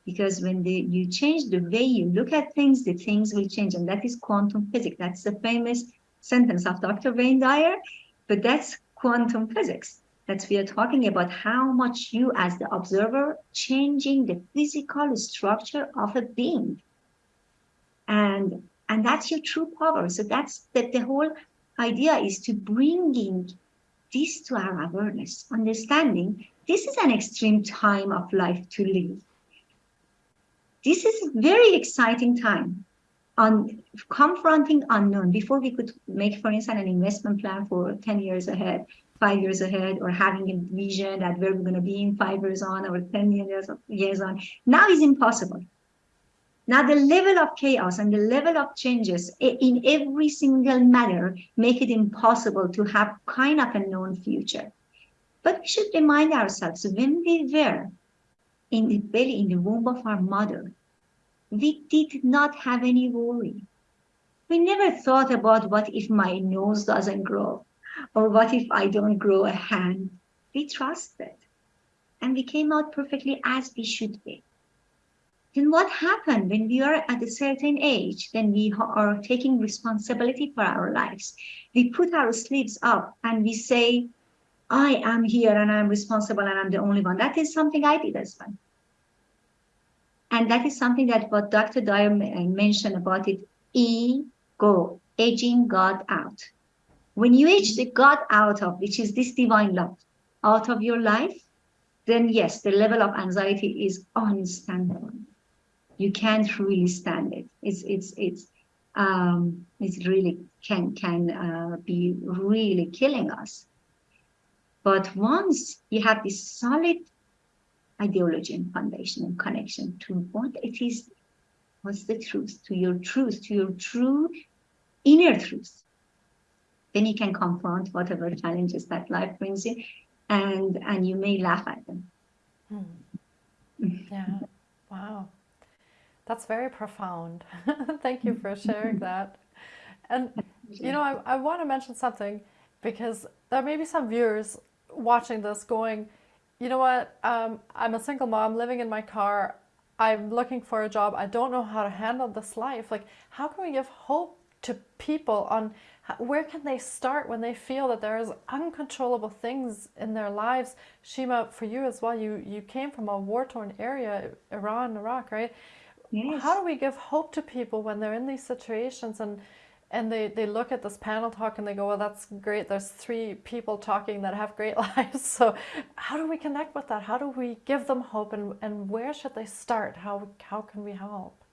Because when the, you change the way you look at things, the things will change. And that is quantum physics. That's the famous sentence of Dr. Wayne Dyer, but that's quantum physics. That we are talking about how much you as the observer changing the physical structure of a being. And, and that's your true power. So that's that the whole idea is to bringing this to our awareness, understanding this is an extreme time of life to live. This is a very exciting time on confronting unknown before we could make, for instance, an investment plan for 10 years ahead, five years ahead, or having a vision that where we're going to be in five years on or 10 years, years on. Now is impossible. Now the level of chaos and the level of changes in every single matter make it impossible to have kind of a known future. But we should remind ourselves when we were in the belly, in the womb of our mother, we did not have any worry. We never thought about what if my nose doesn't grow or what if I don't grow a hand. We trusted and we came out perfectly as we should be. Then what happened when we are at a certain age, then we are taking responsibility for our lives. We put our sleeves up and we say, I am here and I'm responsible and I'm the only one. That is something I did as well. And that is something that what Dr. Dyer uh, mentioned about it, ego, aging God out. When you age the God out of, which is this divine love, out of your life, then yes, the level of anxiety is unstandable. You can't really stand it. It's it's it's um, it really can can uh, be really killing us. But once you have this solid ideology and foundation and connection to what it is, what's the truth, to your truth, to your true inner truth. Then you can confront whatever challenges that life brings you and, and you may laugh at them. Hmm. Yeah, wow. That's very profound. Thank you for sharing that. And, you know, I, I want to mention something because there may be some viewers watching this going, you know what, um, I'm a single mom living in my car. I'm looking for a job. I don't know how to handle this life. Like, how can we give hope to people on where can they start when they feel that there is uncontrollable things in their lives? Shima, for you as well, you, you came from a war-torn area, Iran, Iraq, right? Yes. How do we give hope to people when they're in these situations and and they, they look at this panel talk and they go, well, that's great. There's three people talking that have great lives. So how do we connect with that? How do we give them hope and, and where should they start? How, how can we help?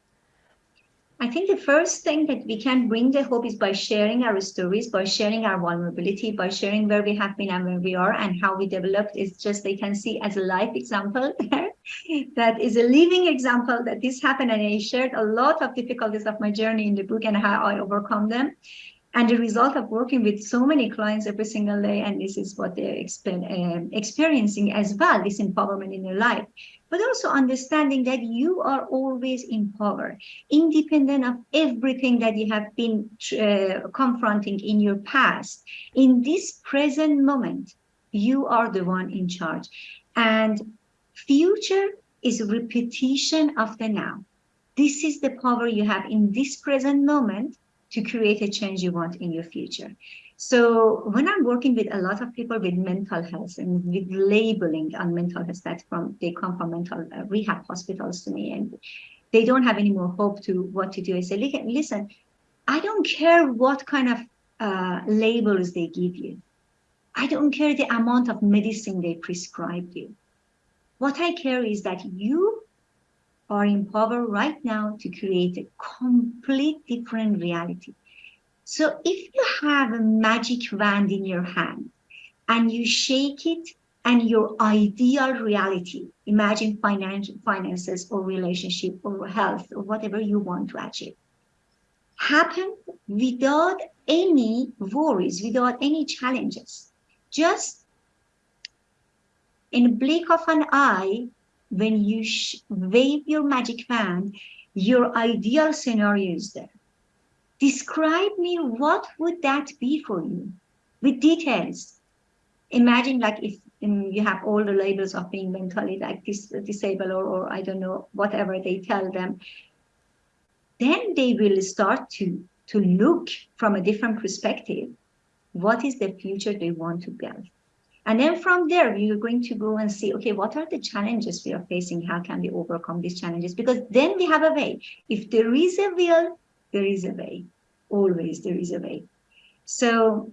I think the first thing that we can bring the hope is by sharing our stories, by sharing our vulnerability, by sharing where we have been and where we are and how we developed. It's just they can see as a life example that is a living example that this happened. And I shared a lot of difficulties of my journey in the book and how I overcome them. And the result of working with so many clients every single day, and this is what they're um, experiencing as well, this empowerment in their life, but also understanding that you are always in power, independent of everything that you have been uh, confronting in your past. In this present moment, you are the one in charge. And future is a repetition of the now. This is the power you have in this present moment to create a change you want in your future. So when I'm working with a lot of people with mental health and with labeling on mental health, that from they come from mental uh, rehab hospitals to me and they don't have any more hope to what to do. I say, listen, I don't care what kind of uh, labels they give you. I don't care the amount of medicine they prescribe you. What I care is that you are in power right now to create a complete different reality. So if you have a magic wand in your hand and you shake it and your ideal reality, imagine financial finances or relationship or health or whatever you want to achieve, happen without any worries, without any challenges. Just in blink of an eye, when you wave your magic wand, your ideal scenario is there. Describe me what would that be for you with details. Imagine like if um, you have all the labels of being mentally like dis disabled or, or I don't know, whatever they tell them, then they will start to, to look from a different perspective. What is the future they want to build? And then from there, are going to go and see, okay, what are the challenges we are facing? How can we overcome these challenges? Because then we have a way. If there is a will, there is a way. Always there is a way. So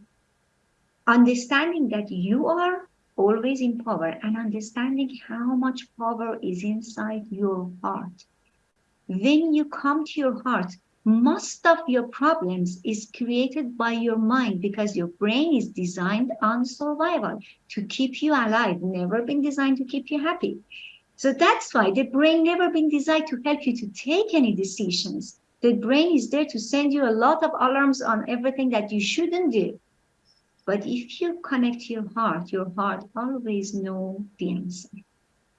understanding that you are always in power and understanding how much power is inside your heart. When you come to your heart, most of your problems is created by your mind because your brain is designed on survival to keep you alive, never been designed to keep you happy. So that's why the brain never been designed to help you to take any decisions. The brain is there to send you a lot of alarms on everything that you shouldn't do. But if you connect your heart, your heart always know the answer.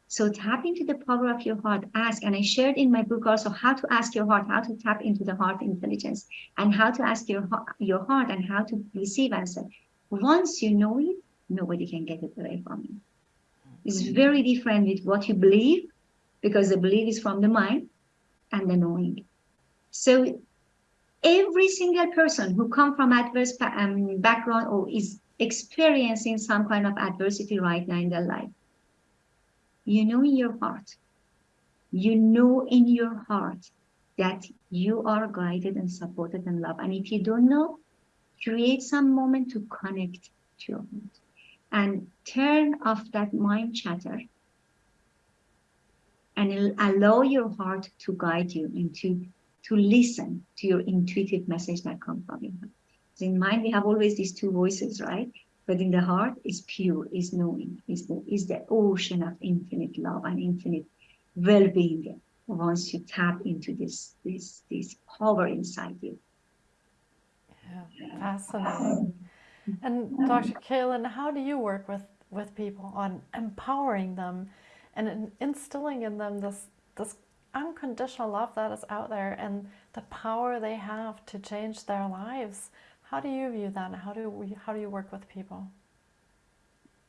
So tap into the power of your heart, ask. And I shared in my book also how to ask your heart, how to tap into the heart intelligence and how to ask your, your heart and how to receive answer. Once you know it, nobody can get it away from you. It's mm-hmm. very different with what you believe because the belief is from the mind and the knowing. So every single person who come from adverse um, background or is experiencing some kind of adversity right now in their life, you know in your heart, you know in your heart that you are guided and supported and loved. And if you don't know, create some moment to connect to your heart and turn off that mind chatter and allow your heart to guide you and to, to listen to your intuitive message that comes from your heart. in mind, we have always these two voices, right? But in the heart is pure, is knowing, is the, is the ocean of infinite love and infinite well-being once you tap into this, this, this power inside you. Yeah, fascinating. Mm-hmm. And Dr. Kaelin, how do you work with, with people on empowering them and instilling in them this, this unconditional love that is out there and the power they have to change their lives how do you view that? How do we, how do you work with people?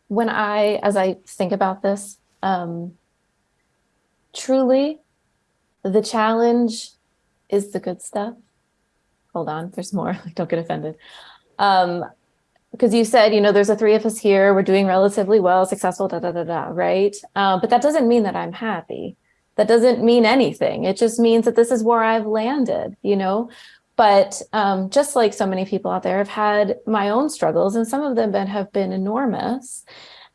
when I, as I think about this, um, truly the challenge is the good stuff. Hold on, there's more, like don't get offended. Um, because you said, you know, there's a three of us here, we're doing relatively well, successful, da, da, da, da, right? Uh, but that doesn't mean that I'm happy. That doesn't mean anything. It just means that this is where I've landed, you know? But um, just like so many people out there, I've had my own struggles and some of them have been enormous.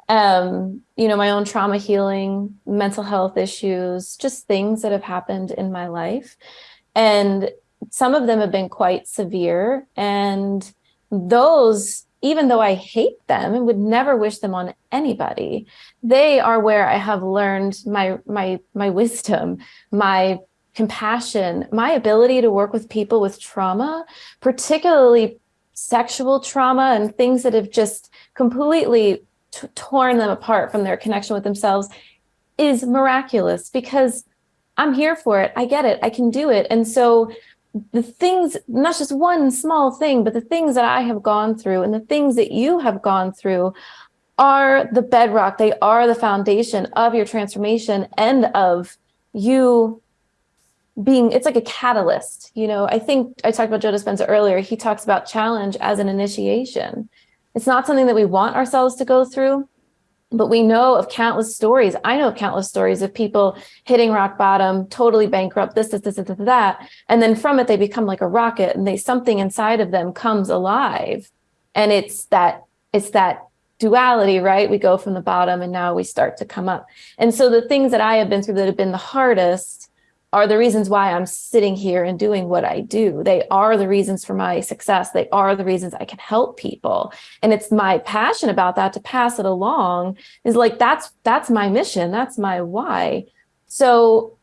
Um, you know, my own trauma healing, mental health issues, just things that have happened in my life. And some of them have been quite severe. And those even though I hate them and would never wish them on anybody, they are where I have learned my my my wisdom, my compassion, my ability to work with people with trauma, particularly sexual trauma and things that have just completely torn them apart from their connection with themselves is miraculous because I'm here for it. I get it. I can do it. And so the things, not just one small thing, but the things that I have gone through and the things that you have gone through are the bedrock. They are the foundation of your transformation and of you being, it's like a catalyst. You know, I think I talked about Joe Dispenza earlier. He talks about challenge as an initiation. It's not something that we want ourselves to go through, but we know of countless stories. I know of countless stories of people hitting rock bottom, totally bankrupt, this, this, this, this, that. And then from it, they become like a rocket and they something inside of them comes alive. And it's that, it's that duality, right? We go from the bottom and now we start to come up. And so the things that I have been through that have been the hardest are the reasons why I'm sitting here and doing what I do. They are the reasons for my success. They are the reasons I can help people. And it's my passion about that to pass it along is like, that's, that's my mission. That's my why. So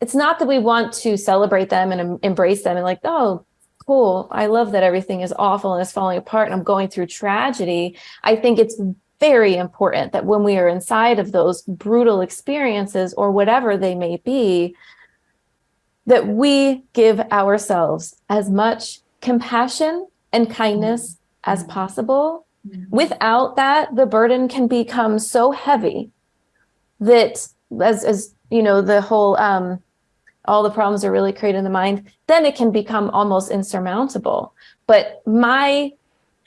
it's not that we want to celebrate them and embrace them and like, oh, cool. I love that everything is awful and is falling apart and I'm going through tragedy. I think it's very important that when we are inside of those brutal experiences or whatever they may be, that we give ourselves as much compassion and kindness as mm-hmm. possible. Mm-hmm. Without that, the burden can become so heavy that as, as you know, the whole, um, all the problems are really created in the mind, then it can become almost insurmountable. But my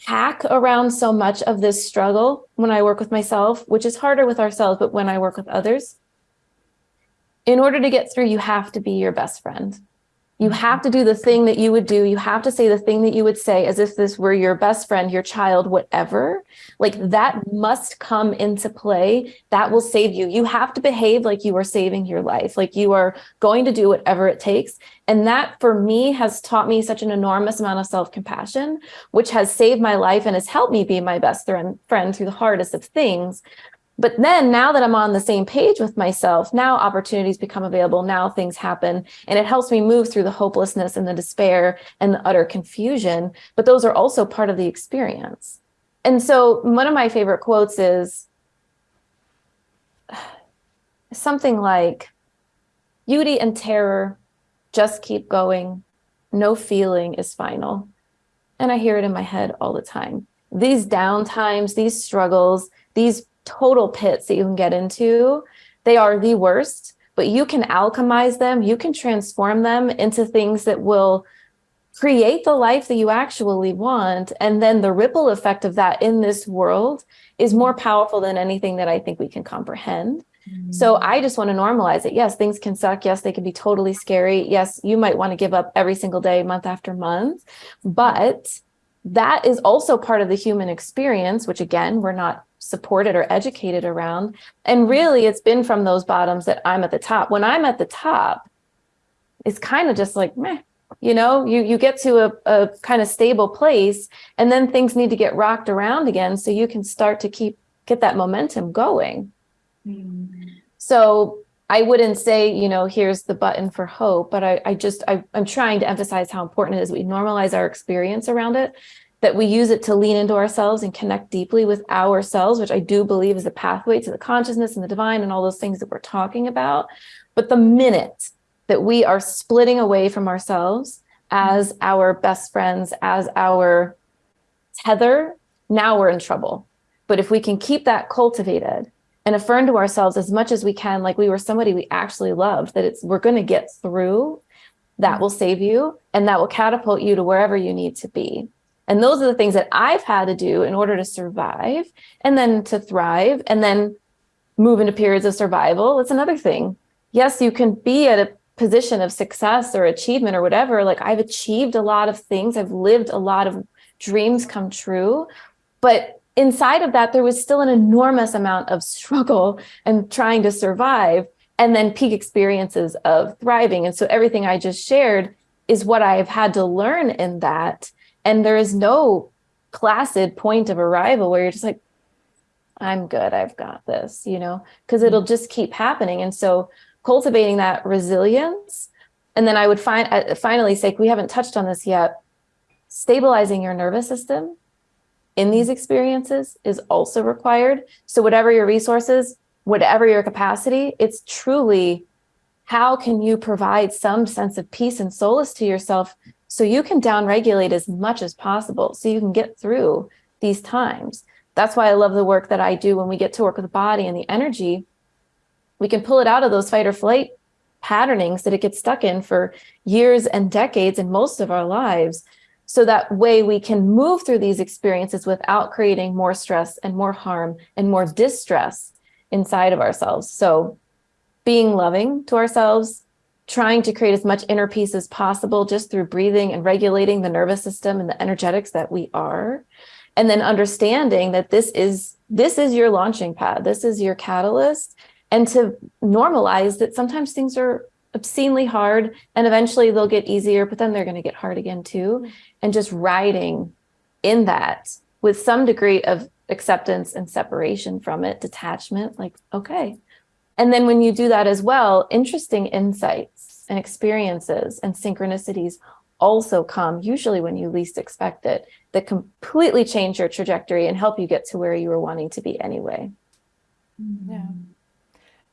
hack around so much of this struggle when I work with myself, which is harder with ourselves, but when I work with others, in order to get through, you have to be your best friend. You mm-hmm. have to do the thing that you would do. You have to say the thing that you would say as if this were your best friend, your child, whatever. Like that must come into play. That will save you. You have to behave like you are saving your life, like you are going to do whatever it takes. And that for me has taught me such an enormous amount of self-compassion, which has saved my life and has helped me be my best friend through the hardest of things. But then now that I'm on the same page with myself, now opportunities become available, now things happen, and it helps me move through the hopelessness and the despair and the utter confusion. But those are also part of the experience. And so one of my favorite quotes is something like, beauty and terror just keep going. No feeling is final. And I hear it in my head all the time. These down times, these struggles, these total pits that you can get into. They are the worst, but you can alchemize them. You can transform them into things that will create the life that you actually want. And then the ripple effect of that in this world is more powerful than anything that I think we can comprehend. Mm. So I just want to normalize it. Yes, things can suck. Yes, they can be totally scary. Yes, you might want to give up every single day, month after month, but that is also part of the human experience, which again, we're not supported or educated around. And really it's been from those bottoms that I'm at the top. When I'm at the top, it's kind of just like, meh, you know, you, you get to a, a kind of stable place and then things need to get rocked around again so you can start to keep, get that momentum going. So I wouldn't say, you know, here's the button for hope, but I, I just, I, I'm trying to emphasize how important it is we normalize our experience around it that we use it to lean into ourselves and connect deeply with ourselves, which I do believe is the pathway to the consciousness and the divine and all those things that we're talking about. But the minute that we are splitting away from ourselves as our best friends, as our tether, now we're in trouble. But if we can keep that cultivated and affirm to ourselves as much as we can, like we were somebody we actually loved, that it's we're going to get through, that will save you and that will catapult you to wherever you need to be. And those are the things that I've had to do in order to survive and then to thrive and then move into periods of survival. It's another thing. Yes, you can be at a position of success or achievement or whatever. Like I've achieved a lot of things. I've lived a lot of dreams come true. But inside of that, there was still an enormous amount of struggle and trying to survive and then peak experiences of thriving. And so everything I just shared is what I've had to learn in that. And there is no placid point of arrival where you're just like, I'm good, I've got this, you know, because it'll just keep happening. And so cultivating that resilience. And then I would find uh, finally say, we haven't touched on this yet, stabilizing your nervous system in these experiences is also required. So whatever your resources, whatever your capacity, it's truly how can you provide some sense of peace and solace to yourself so you can downregulate as much as possible so you can get through these times. That's why I love the work that I do when we get to work with the body and the energy. We can pull it out of those fight or flight patternings that it gets stuck in for years and decades in most of our lives. So that way we can move through these experiences without creating more stress and more harm and more distress inside of ourselves. So being loving to ourselves, trying to create as much inner peace as possible just through breathing and regulating the nervous system and the energetics that we are. And then understanding that this is this is your launching pad, this is your catalyst, and to normalize that sometimes things are obscenely hard and eventually they'll get easier, but then they're going to get hard again too. Mm-hmm. And just riding in that with some degree of acceptance and separation from it, detachment, like, okay. And then when you do that as well, interesting insights and experiences and synchronicities also come usually when you least expect it that completely change your trajectory and help you get to where you were wanting to be anyway. Mm-hmm. Yeah.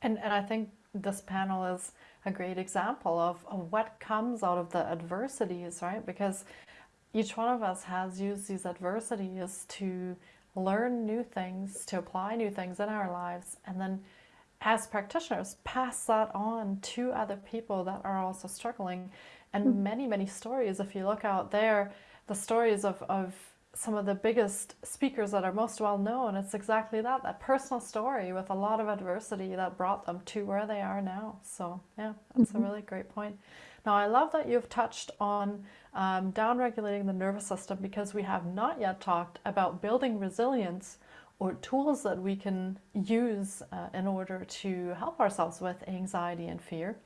And, and I think this panel is a great example of, of what comes out of the adversities, right? Because each one of us has used these adversities to learn new things, to apply new things in our lives, and then as practitioners, pass that on to other people that are also struggling. And mm -hmm. many, many stories, if you look out there, the stories of, of some of the biggest speakers that are most well known, it's exactly that, that personal story with a lot of adversity that brought them to where they are now. So yeah, that's mm -hmm. a mm-hmm. really great point. Now, I love that you've touched on um, downregulating the nervous system because we have not yet talked about building resilience or tools that we can use uh, in order to help ourselves with anxiety and fear.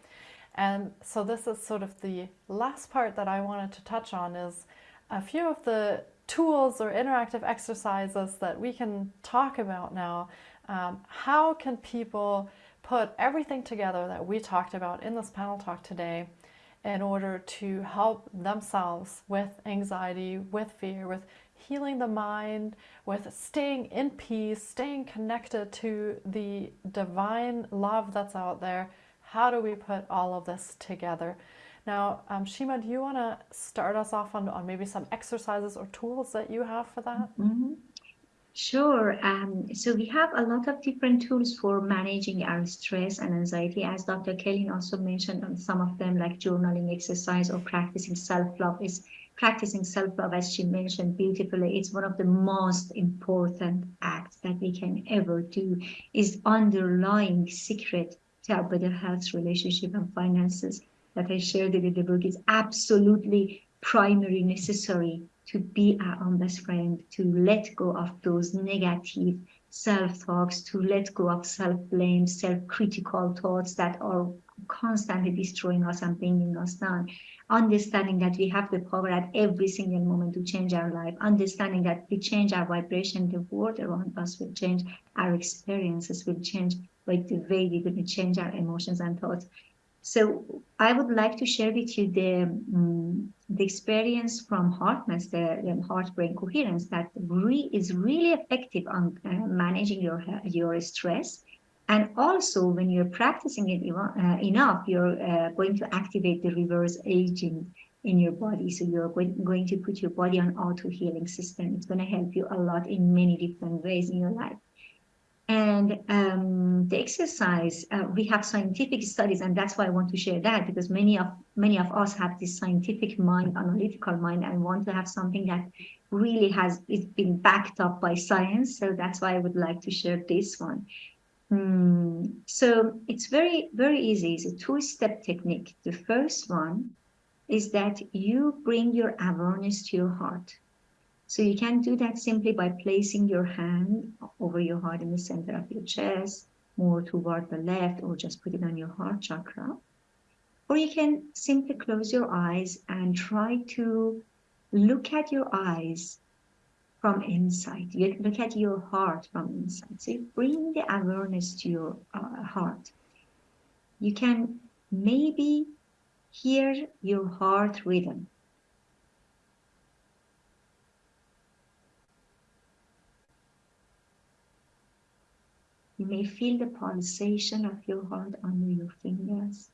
And so this is sort of the last part that I wanted to touch on is a few of the tools or interactive exercises that we can talk about now. Um, how can people put everything together that we talked about in this panel talk today in order to help themselves with anxiety, with fear, with healing the mind, with staying in peace, staying connected to the divine love that's out there. How do we put all of this together? Now, um, Shima, do you want to start us off on, on maybe some exercises or tools that you have for that? Mm -hmm. Sure. Um, so we have a lot of different tools for managing our stress and anxiety. As Dr. Kelly also mentioned on some of them, like journaling exercise or practicing self-love is practicing self-love, as she mentioned beautifully. It's one of the most important acts that we can ever do is underlying secret to our better health, relationship, and finances that I shared in the book is absolutely primary necessary to be our own best friend, to let go of those negative self-talks, to let go of self-blame, self-critical thoughts that are constantly destroying us and bringing us down. Understanding that we have the power at every single moment to change our life. Understanding that we change our vibration, the world around us will change, our experiences will change, like the way we're going to change our emotions and thoughts. So I would like to share with you the, um, the experience from HeartMath, the, the heart brain coherence that re is really effective on uh, managing your, your stress. And also when you're practicing it uh, enough, you're uh, going to activate the reverse aging in your body. So you're going to put your body on auto healing system. It's going to help you a lot in many different ways in your life. And um, the exercise, uh, we have scientific studies, and that's why I want to share that because many of many of us have this scientific mind, analytical mind, and want to have something that really has it's been backed up by science. So that's why I would like to share this one. Mm, so it's very, very easy. It's a two-step technique. The first one is that you bring your awareness to your heart. So you can do that simply by placing your hand over your heart in the center of your chest, more toward the left, or just put it on your heart chakra. Or you can simply close your eyes and try to look at your eyes from inside. You look at your heart from inside. So you bring the awareness to your uh, heart. You can maybe hear your heart rhythm. You may feel the pulsation of your heart under your fingers.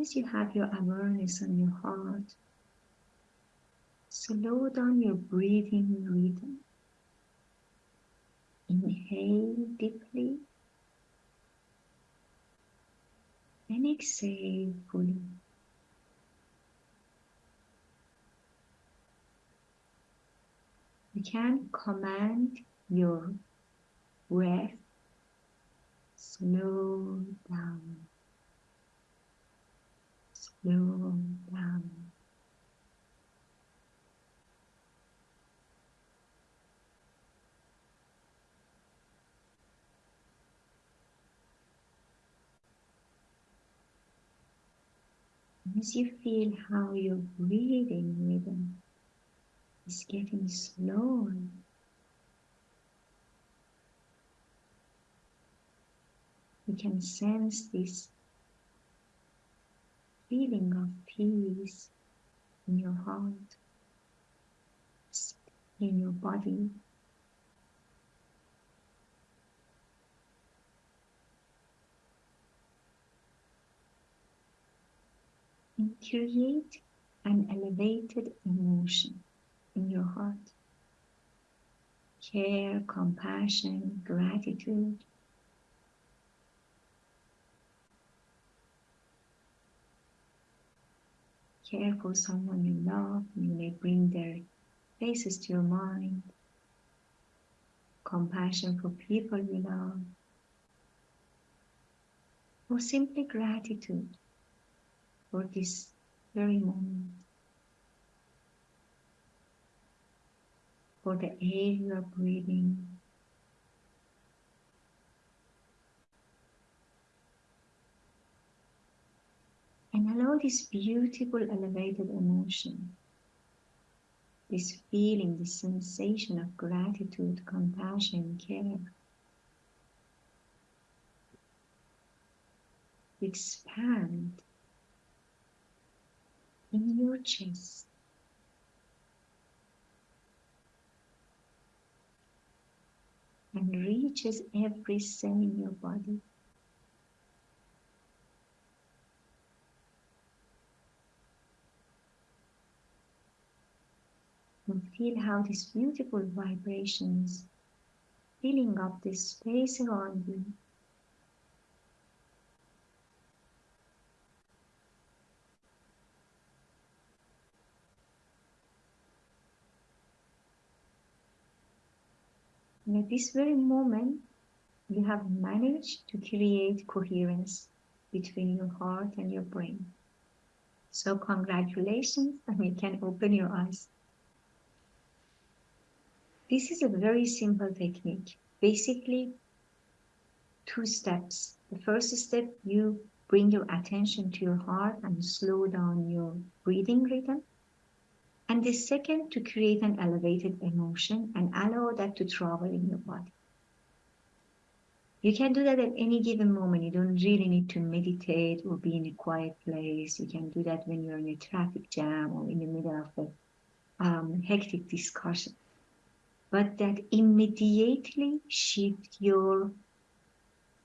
As you have your awareness on your heart, slow down your breathing rhythm. Inhale deeply and exhale fully. You can command your breath slow down, slow down. as you feel how your breathing rhythm is getting slower, you can sense this feeling of peace in your heart, in your body. and create an elevated emotion in your heart. Care, compassion, gratitude. Care for someone you love, you may bring their faces to your mind. Compassion for people you love. Or simply gratitude for this very moment. For the air you are breathing. And allow this beautiful elevated emotion, this feeling, this sensation of gratitude, compassion, care. expand in your chest. And reaches every cell in your body. And feel how these beautiful vibrations filling up this space around you And at this very moment, you have managed to create coherence between your heart and your brain. So congratulations, and you can open your eyes. This is a very simple technique. Basically, two steps. The first step, you bring your attention to your heart and slow down your breathing rhythm. And the second, to create an elevated emotion and allow that to travel in your body. You can do that at any given moment. You don't really need to meditate or be in a quiet place. You can do that when you're in a traffic jam or in the middle of a um, hectic discussion. But that immediately shift your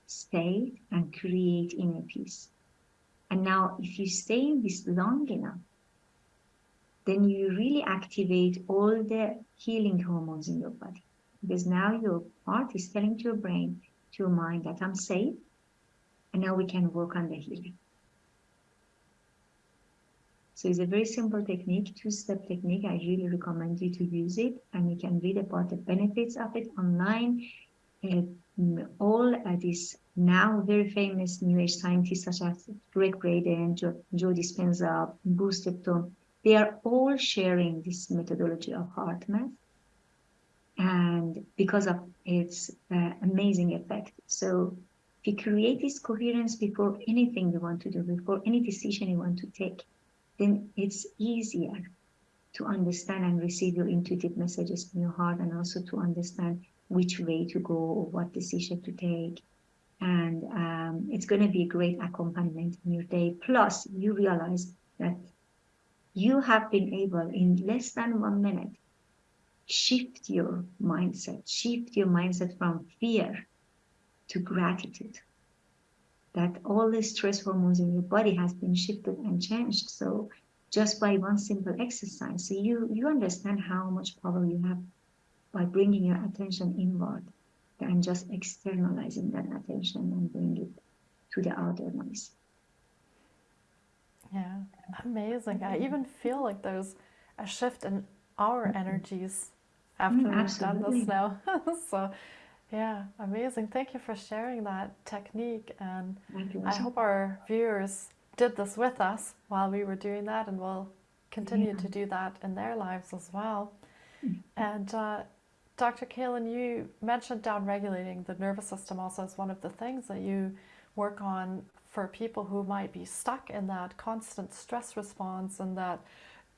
state and create inner peace. And now if you stay in this long enough, then you really activate all the healing hormones in your body. Because now your heart is telling to your brain, to your mind that I'm safe. And now we can work on the healing. So it's a very simple technique, two-step technique. I really recommend you to use it and you can read about the benefits of it online. And all uh, these now very famous New Age scientists such as Gregg Braden, Joe, Joe Dispenza, Bruce Lipton, they are all sharing this methodology of HeartMath and because of its uh, amazing effect. So if you create this coherence before anything you want to do, before any decision you want to take, then it's easier to understand and receive your intuitive messages in your heart and also to understand which way to go or what decision to take. And um, it's going to be a great accompaniment in your day. Plus, you realize that you have been able in less than one minute shift your mindset, shift your mindset from fear to gratitude that all the stress hormones in your body has been shifted and changed. So just by one simple exercise, so you, you understand how much power you have by bringing your attention inward and just externalizing that attention and bring it to the outer noise. Yeah, amazing. I even feel like there's a shift in our mm-hmm. energies after mm, we've done this now. so yeah, amazing. Thank you for sharing that technique. And I hope our viewers did this with us while we were doing that and will continue yeah. to do that in their lives as well. Mm. And uh, Dr. Kaelin, you mentioned down-regulating the nervous system also as one of the things that you work on for people who might be stuck in that constant stress response and that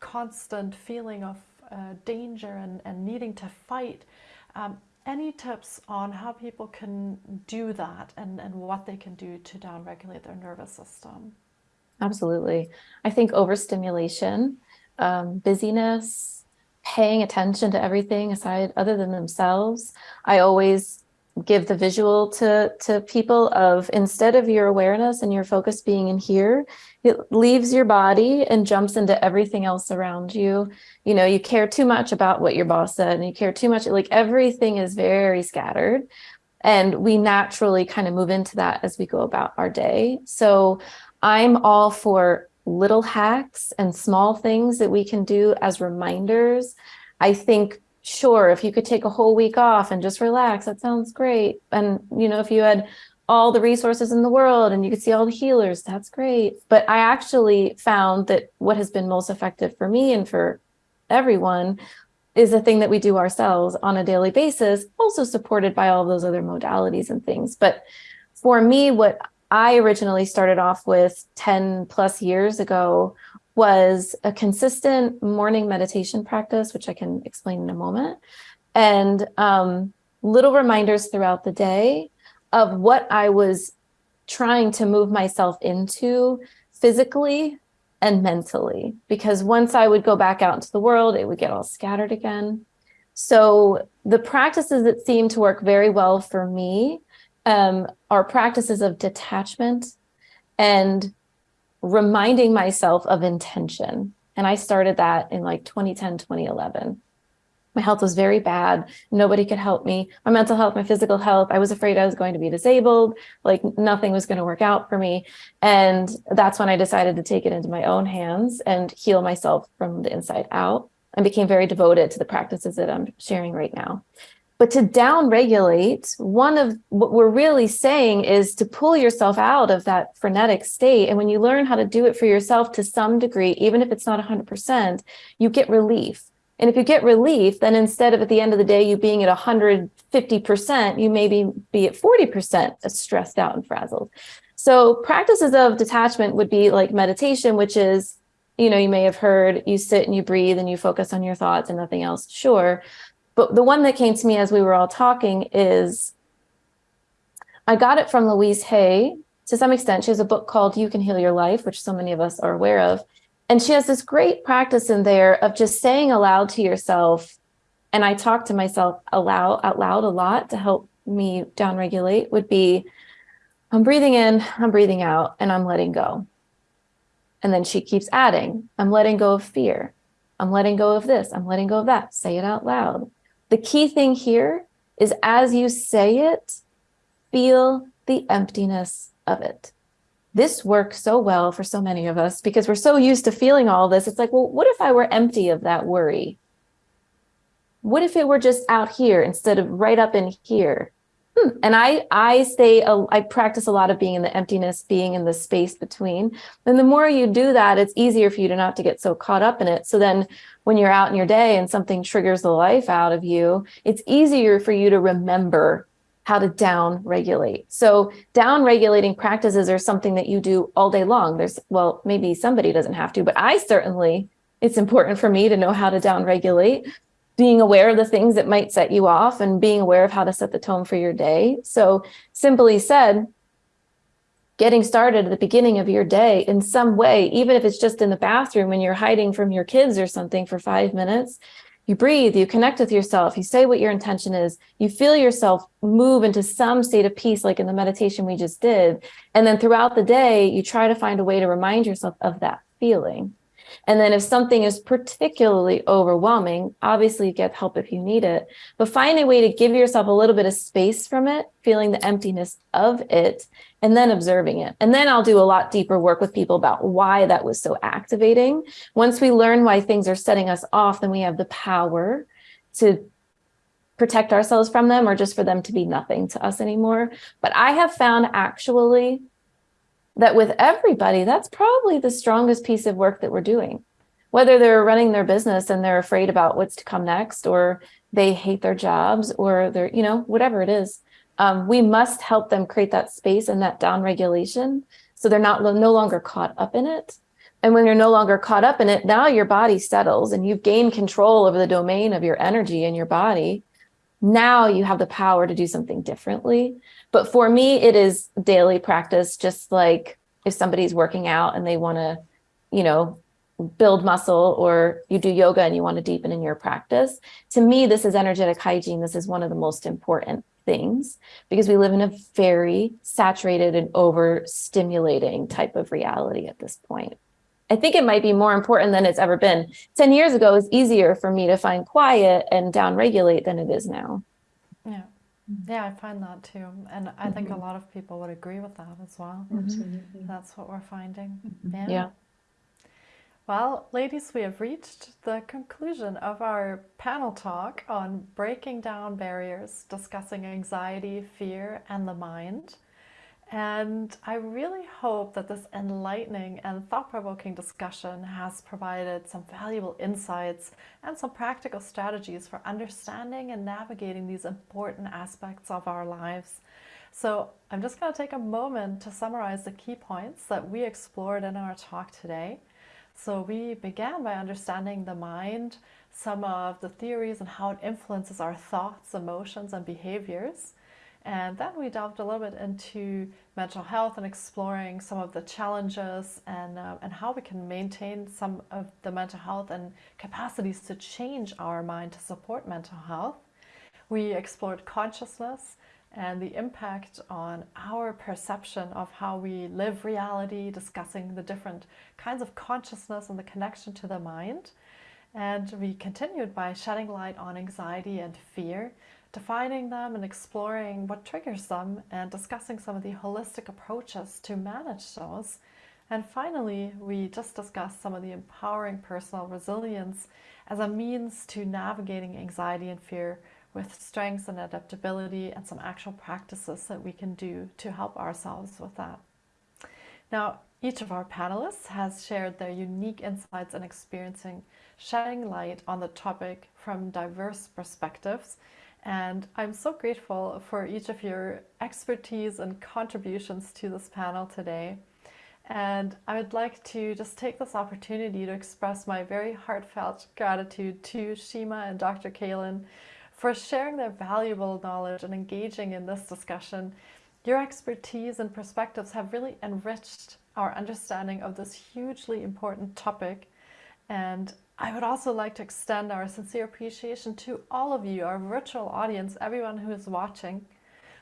constant feeling of uh, danger and, and needing to fight. Um, any tips on how people can do that and, and what they can do to downregulate their nervous system? Absolutely. I think overstimulation, um, busyness, paying attention to everything aside other than themselves. I always give the visual to to people of instead of your awareness and your focus being in here it leaves your body and jumps into everything else around you. You know you care too much about what your boss said and you care too much like everything is very scattered. And we naturally kind of move into that as we go about our day. So i'm all for little hacks and small things that we can do as reminders. I think sure, if you could take a whole week off and just relax, that sounds great. And, you know, if you had all the resources in the world and you could see all the healers, that's great. But I actually found that what has been most effective for me and for everyone is a thing that we do ourselves on a daily basis, also supported by all those other modalities and things. But for me, what I originally started off with 10 plus years ago was a consistent morning meditation practice, which I can explain in a moment, and um, little reminders throughout the day of what I was trying to move myself into physically and mentally, because once I would go back out into the world, it would get all scattered again. So the practices that seem to work very well for me um, are practices of detachment and reminding myself of intention. And I started that in like 2010, 2011. My health was very bad. Nobody could help me. My mental health, my physical health. I was afraid I was going to be disabled. Like nothing was going to work out for me. And that's when I decided to take it into my own hands and heal myself from the inside out and became very devoted to the practices that I'm sharing right now. But to down-regulate, one of what we're really saying is to pull yourself out of that frenetic state. And when you learn how to do it for yourself to some degree, even if it's not 100%, you get relief. And if you get relief, then instead of at the end of the day, you being at 150%, you maybe be at 40% stressed out and frazzled. So practices of detachment would be like meditation, which is, you know, you may have heard you sit and you breathe and you focus on your thoughts and nothing else. Sure. But the one that came to me as we were all talking is, I got it from Louise Hay to some extent. She has a book called You Can Heal Your Life, which so many of us are aware of. And she has this great practice in there of just saying aloud to yourself, and I talk to myself aloud, out loud a lot to help me downregulate would be, I'm breathing in, I'm breathing out, and I'm letting go. And then she keeps adding, I'm letting go of fear. I'm letting go of this. I'm letting go of that. Say it out loud. The key thing here is as you say it, feel the emptiness of it. This works so well for so many of us because we're so used to feeling all this. It's like, well, what if I were empty of that worry? What if it were just out here instead of right up in here? Hmm. And I, I stay, I practice a lot of being in the emptiness, being in the space between. And the more you do that, it's easier for you to not to get so caught up in it. So then when you're out in your day and something triggers the life out of you, it's easier for you to remember how to down regulate. So down regulating practices are something that you do all day long. There's, well, maybe somebody doesn't have to, but I certainly, it's important for me to know how to down regulate being aware of the things that might set you off and being aware of how to set the tone for your day. So simply said, getting started at the beginning of your day in some way, even if it's just in the bathroom when you're hiding from your kids or something for five minutes, you breathe, you connect with yourself, you say what your intention is, you feel yourself move into some state of peace, like in the meditation we just did. And then throughout the day, you try to find a way to remind yourself of that feeling. And then if something is particularly overwhelming, obviously get help if you need it, but find a way to give yourself a little bit of space from it, feeling the emptiness of it, and then observing it. And then I'll do a lot deeper work with people about why that was so activating. Once we learn why things are setting us off, then we have the power to protect ourselves from them or just for them to be nothing to us anymore. But I have found actually that with everybody, that's probably the strongest piece of work that we're doing. Whether they're running their business and they're afraid about what's to come next, or they hate their jobs, or they're, you know, whatever it is, um, we must help them create that space and that down regulation so they're not no longer caught up in it. And when you're no longer caught up in it, now your body settles and you've gained control over the domain of your energy and your body. Now you have the power to do something differently. But for me, it is daily practice, just like if somebody's working out and they want to, you know, build muscle or you do yoga and you want to deepen in your practice. To me, this is energetic hygiene. This is one of the most important things because we live in a very saturated and overstimulating type of reality at this point. I think it might be more important than it's ever been. 10 years ago, it was easier for me to find quiet and down regulate than it is now. Yeah. I find that too. And I think a mm-hmm. lot of people would agree with that as well. Absolutely. That's what we're finding. Mm-hmm. Yeah. yeah. Well, ladies, we have reached the conclusion of our panel talk on breaking down barriers, discussing anxiety, fear, and the mind. And I really hope that this enlightening and thought-provoking discussion has provided some valuable insights and some practical strategies for understanding and navigating these important aspects of our lives. So I'm just going to take a moment to summarize the key points that we explored in our talk today. So we began by understanding the mind, some of the theories and how it influences our thoughts, emotions, and behaviors. And then we delved a little bit into mental health and exploring some of the challenges and, uh, and how we can maintain some of the mental health and capacities to change our mind to support mental health. We explored consciousness and the impact on our perception of how we live reality, discussing the different kinds of consciousness and the connection to the mind. And we continued by shedding light on anxiety and fear, defining them and exploring what triggers them and discussing some of the holistic approaches to manage those. And finally, we just discussed some of the empowering personal resilience as a means to navigating anxiety and fear with strengths and adaptability and some actual practices that we can do to help ourselves with that. Now, each of our panelists has shared their unique insights and experiencing, shedding light on the topic from diverse perspectives and I'm so grateful for each of your expertise and contributions to this panel today. And I would like to just take this opportunity to express my very heartfelt gratitude to Shima and Dr. Kaelin for sharing their valuable knowledge and engaging in this discussion. Your expertise and perspectives have really enriched our understanding of this hugely important topic. And I would also like to extend our sincere appreciation to all of you, our virtual audience, everyone who is watching,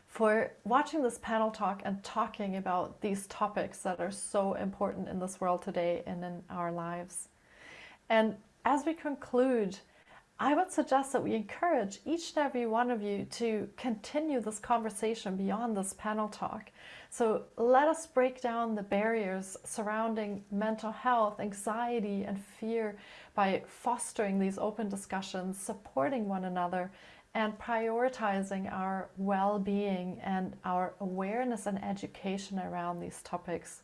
for watching this panel talk and talking about these topics that are so important in this world today and in our lives. And as we conclude, I would suggest that we encourage each and every one of you to continue this conversation beyond this panel talk. So let us break down the barriers surrounding mental health, anxiety, and fear by fostering these open discussions, supporting one another, and prioritizing our well being and our awareness and education around these topics.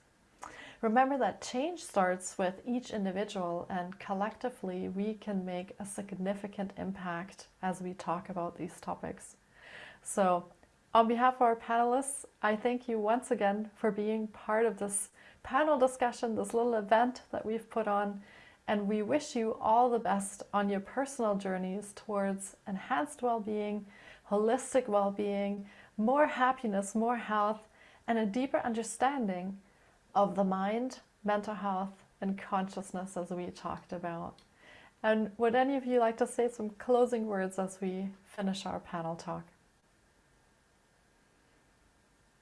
Remember that change starts with each individual, and collectively, we can make a significant impact as we talk about these topics. So, on behalf of our panelists, I thank you once again for being part of this panel discussion, this little event that we've put on, and we wish you all the best on your personal journeys towards enhanced well being, holistic well being, more happiness, more health, and a deeper understanding of the mind, mental health, and consciousness as we talked about. And would any of you like to say some closing words as we finish our panel talk?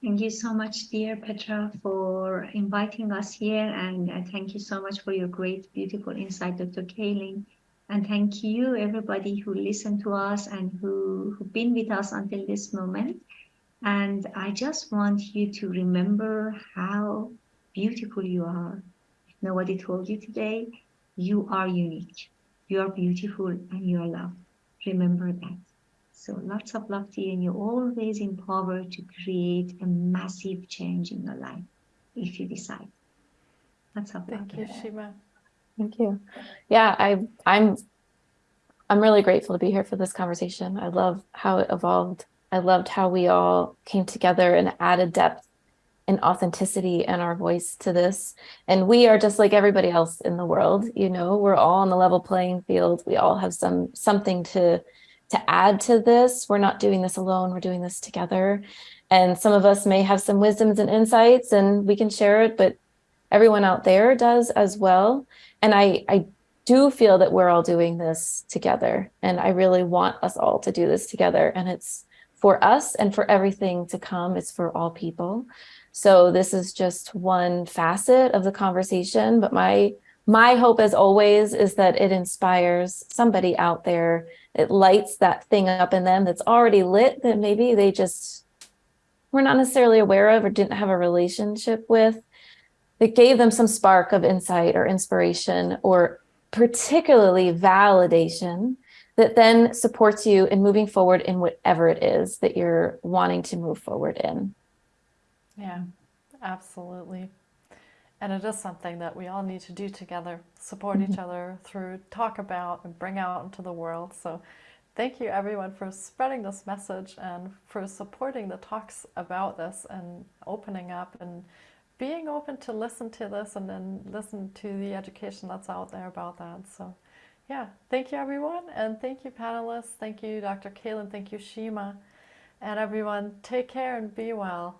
Thank you so much, dear Petra, for inviting us here. And uh, thank you so much for your great, beautiful insight, Dr. Kaelin. And thank you, everybody who listened to us and who, who've been with us until this moment. And I just want you to remember how beautiful you are. Nobody told you today, you are unique. You are beautiful and you are loved. Remember that. So lots of love to you and you're always empowered to create a massive change in your life if you decide. Lots of Thank you, Shima. Thank you. Yeah, I I'm I'm really grateful to be here for this conversation. I love how it evolved. I loved how we all came together and added depth and authenticity and our voice to this. And we are just like everybody else in the world, you know, we're all on the level playing field. We all have some something to to add to this. We're not doing this alone, we're doing this together. And some of us may have some wisdoms and insights and we can share it, but everyone out there does as well. And I I do feel that we're all doing this together. And I really want us all to do this together. And it's for us and for everything to come. It's for all people. So this is just one facet of the conversation, but my my hope as always is that it inspires somebody out there. It lights that thing up in them that's already lit that maybe they just were not necessarily aware of or didn't have a relationship with. That gave them some spark of insight or inspiration or particularly validation that then supports you in moving forward in whatever it is that you're wanting to move forward in. Yeah, absolutely. And it is something that we all need to do together, support Mm-hmm. each other through, talk about, and bring out into the world. So, thank you everyone for spreading this message and for supporting the talks about this and opening up and being open to listen to this and then listen to the education that's out there about that. So, yeah, thank you everyone. And thank you, panelists. Thank you, Dr. Kaelin. Thank you, Shima. And everyone, take care and be well.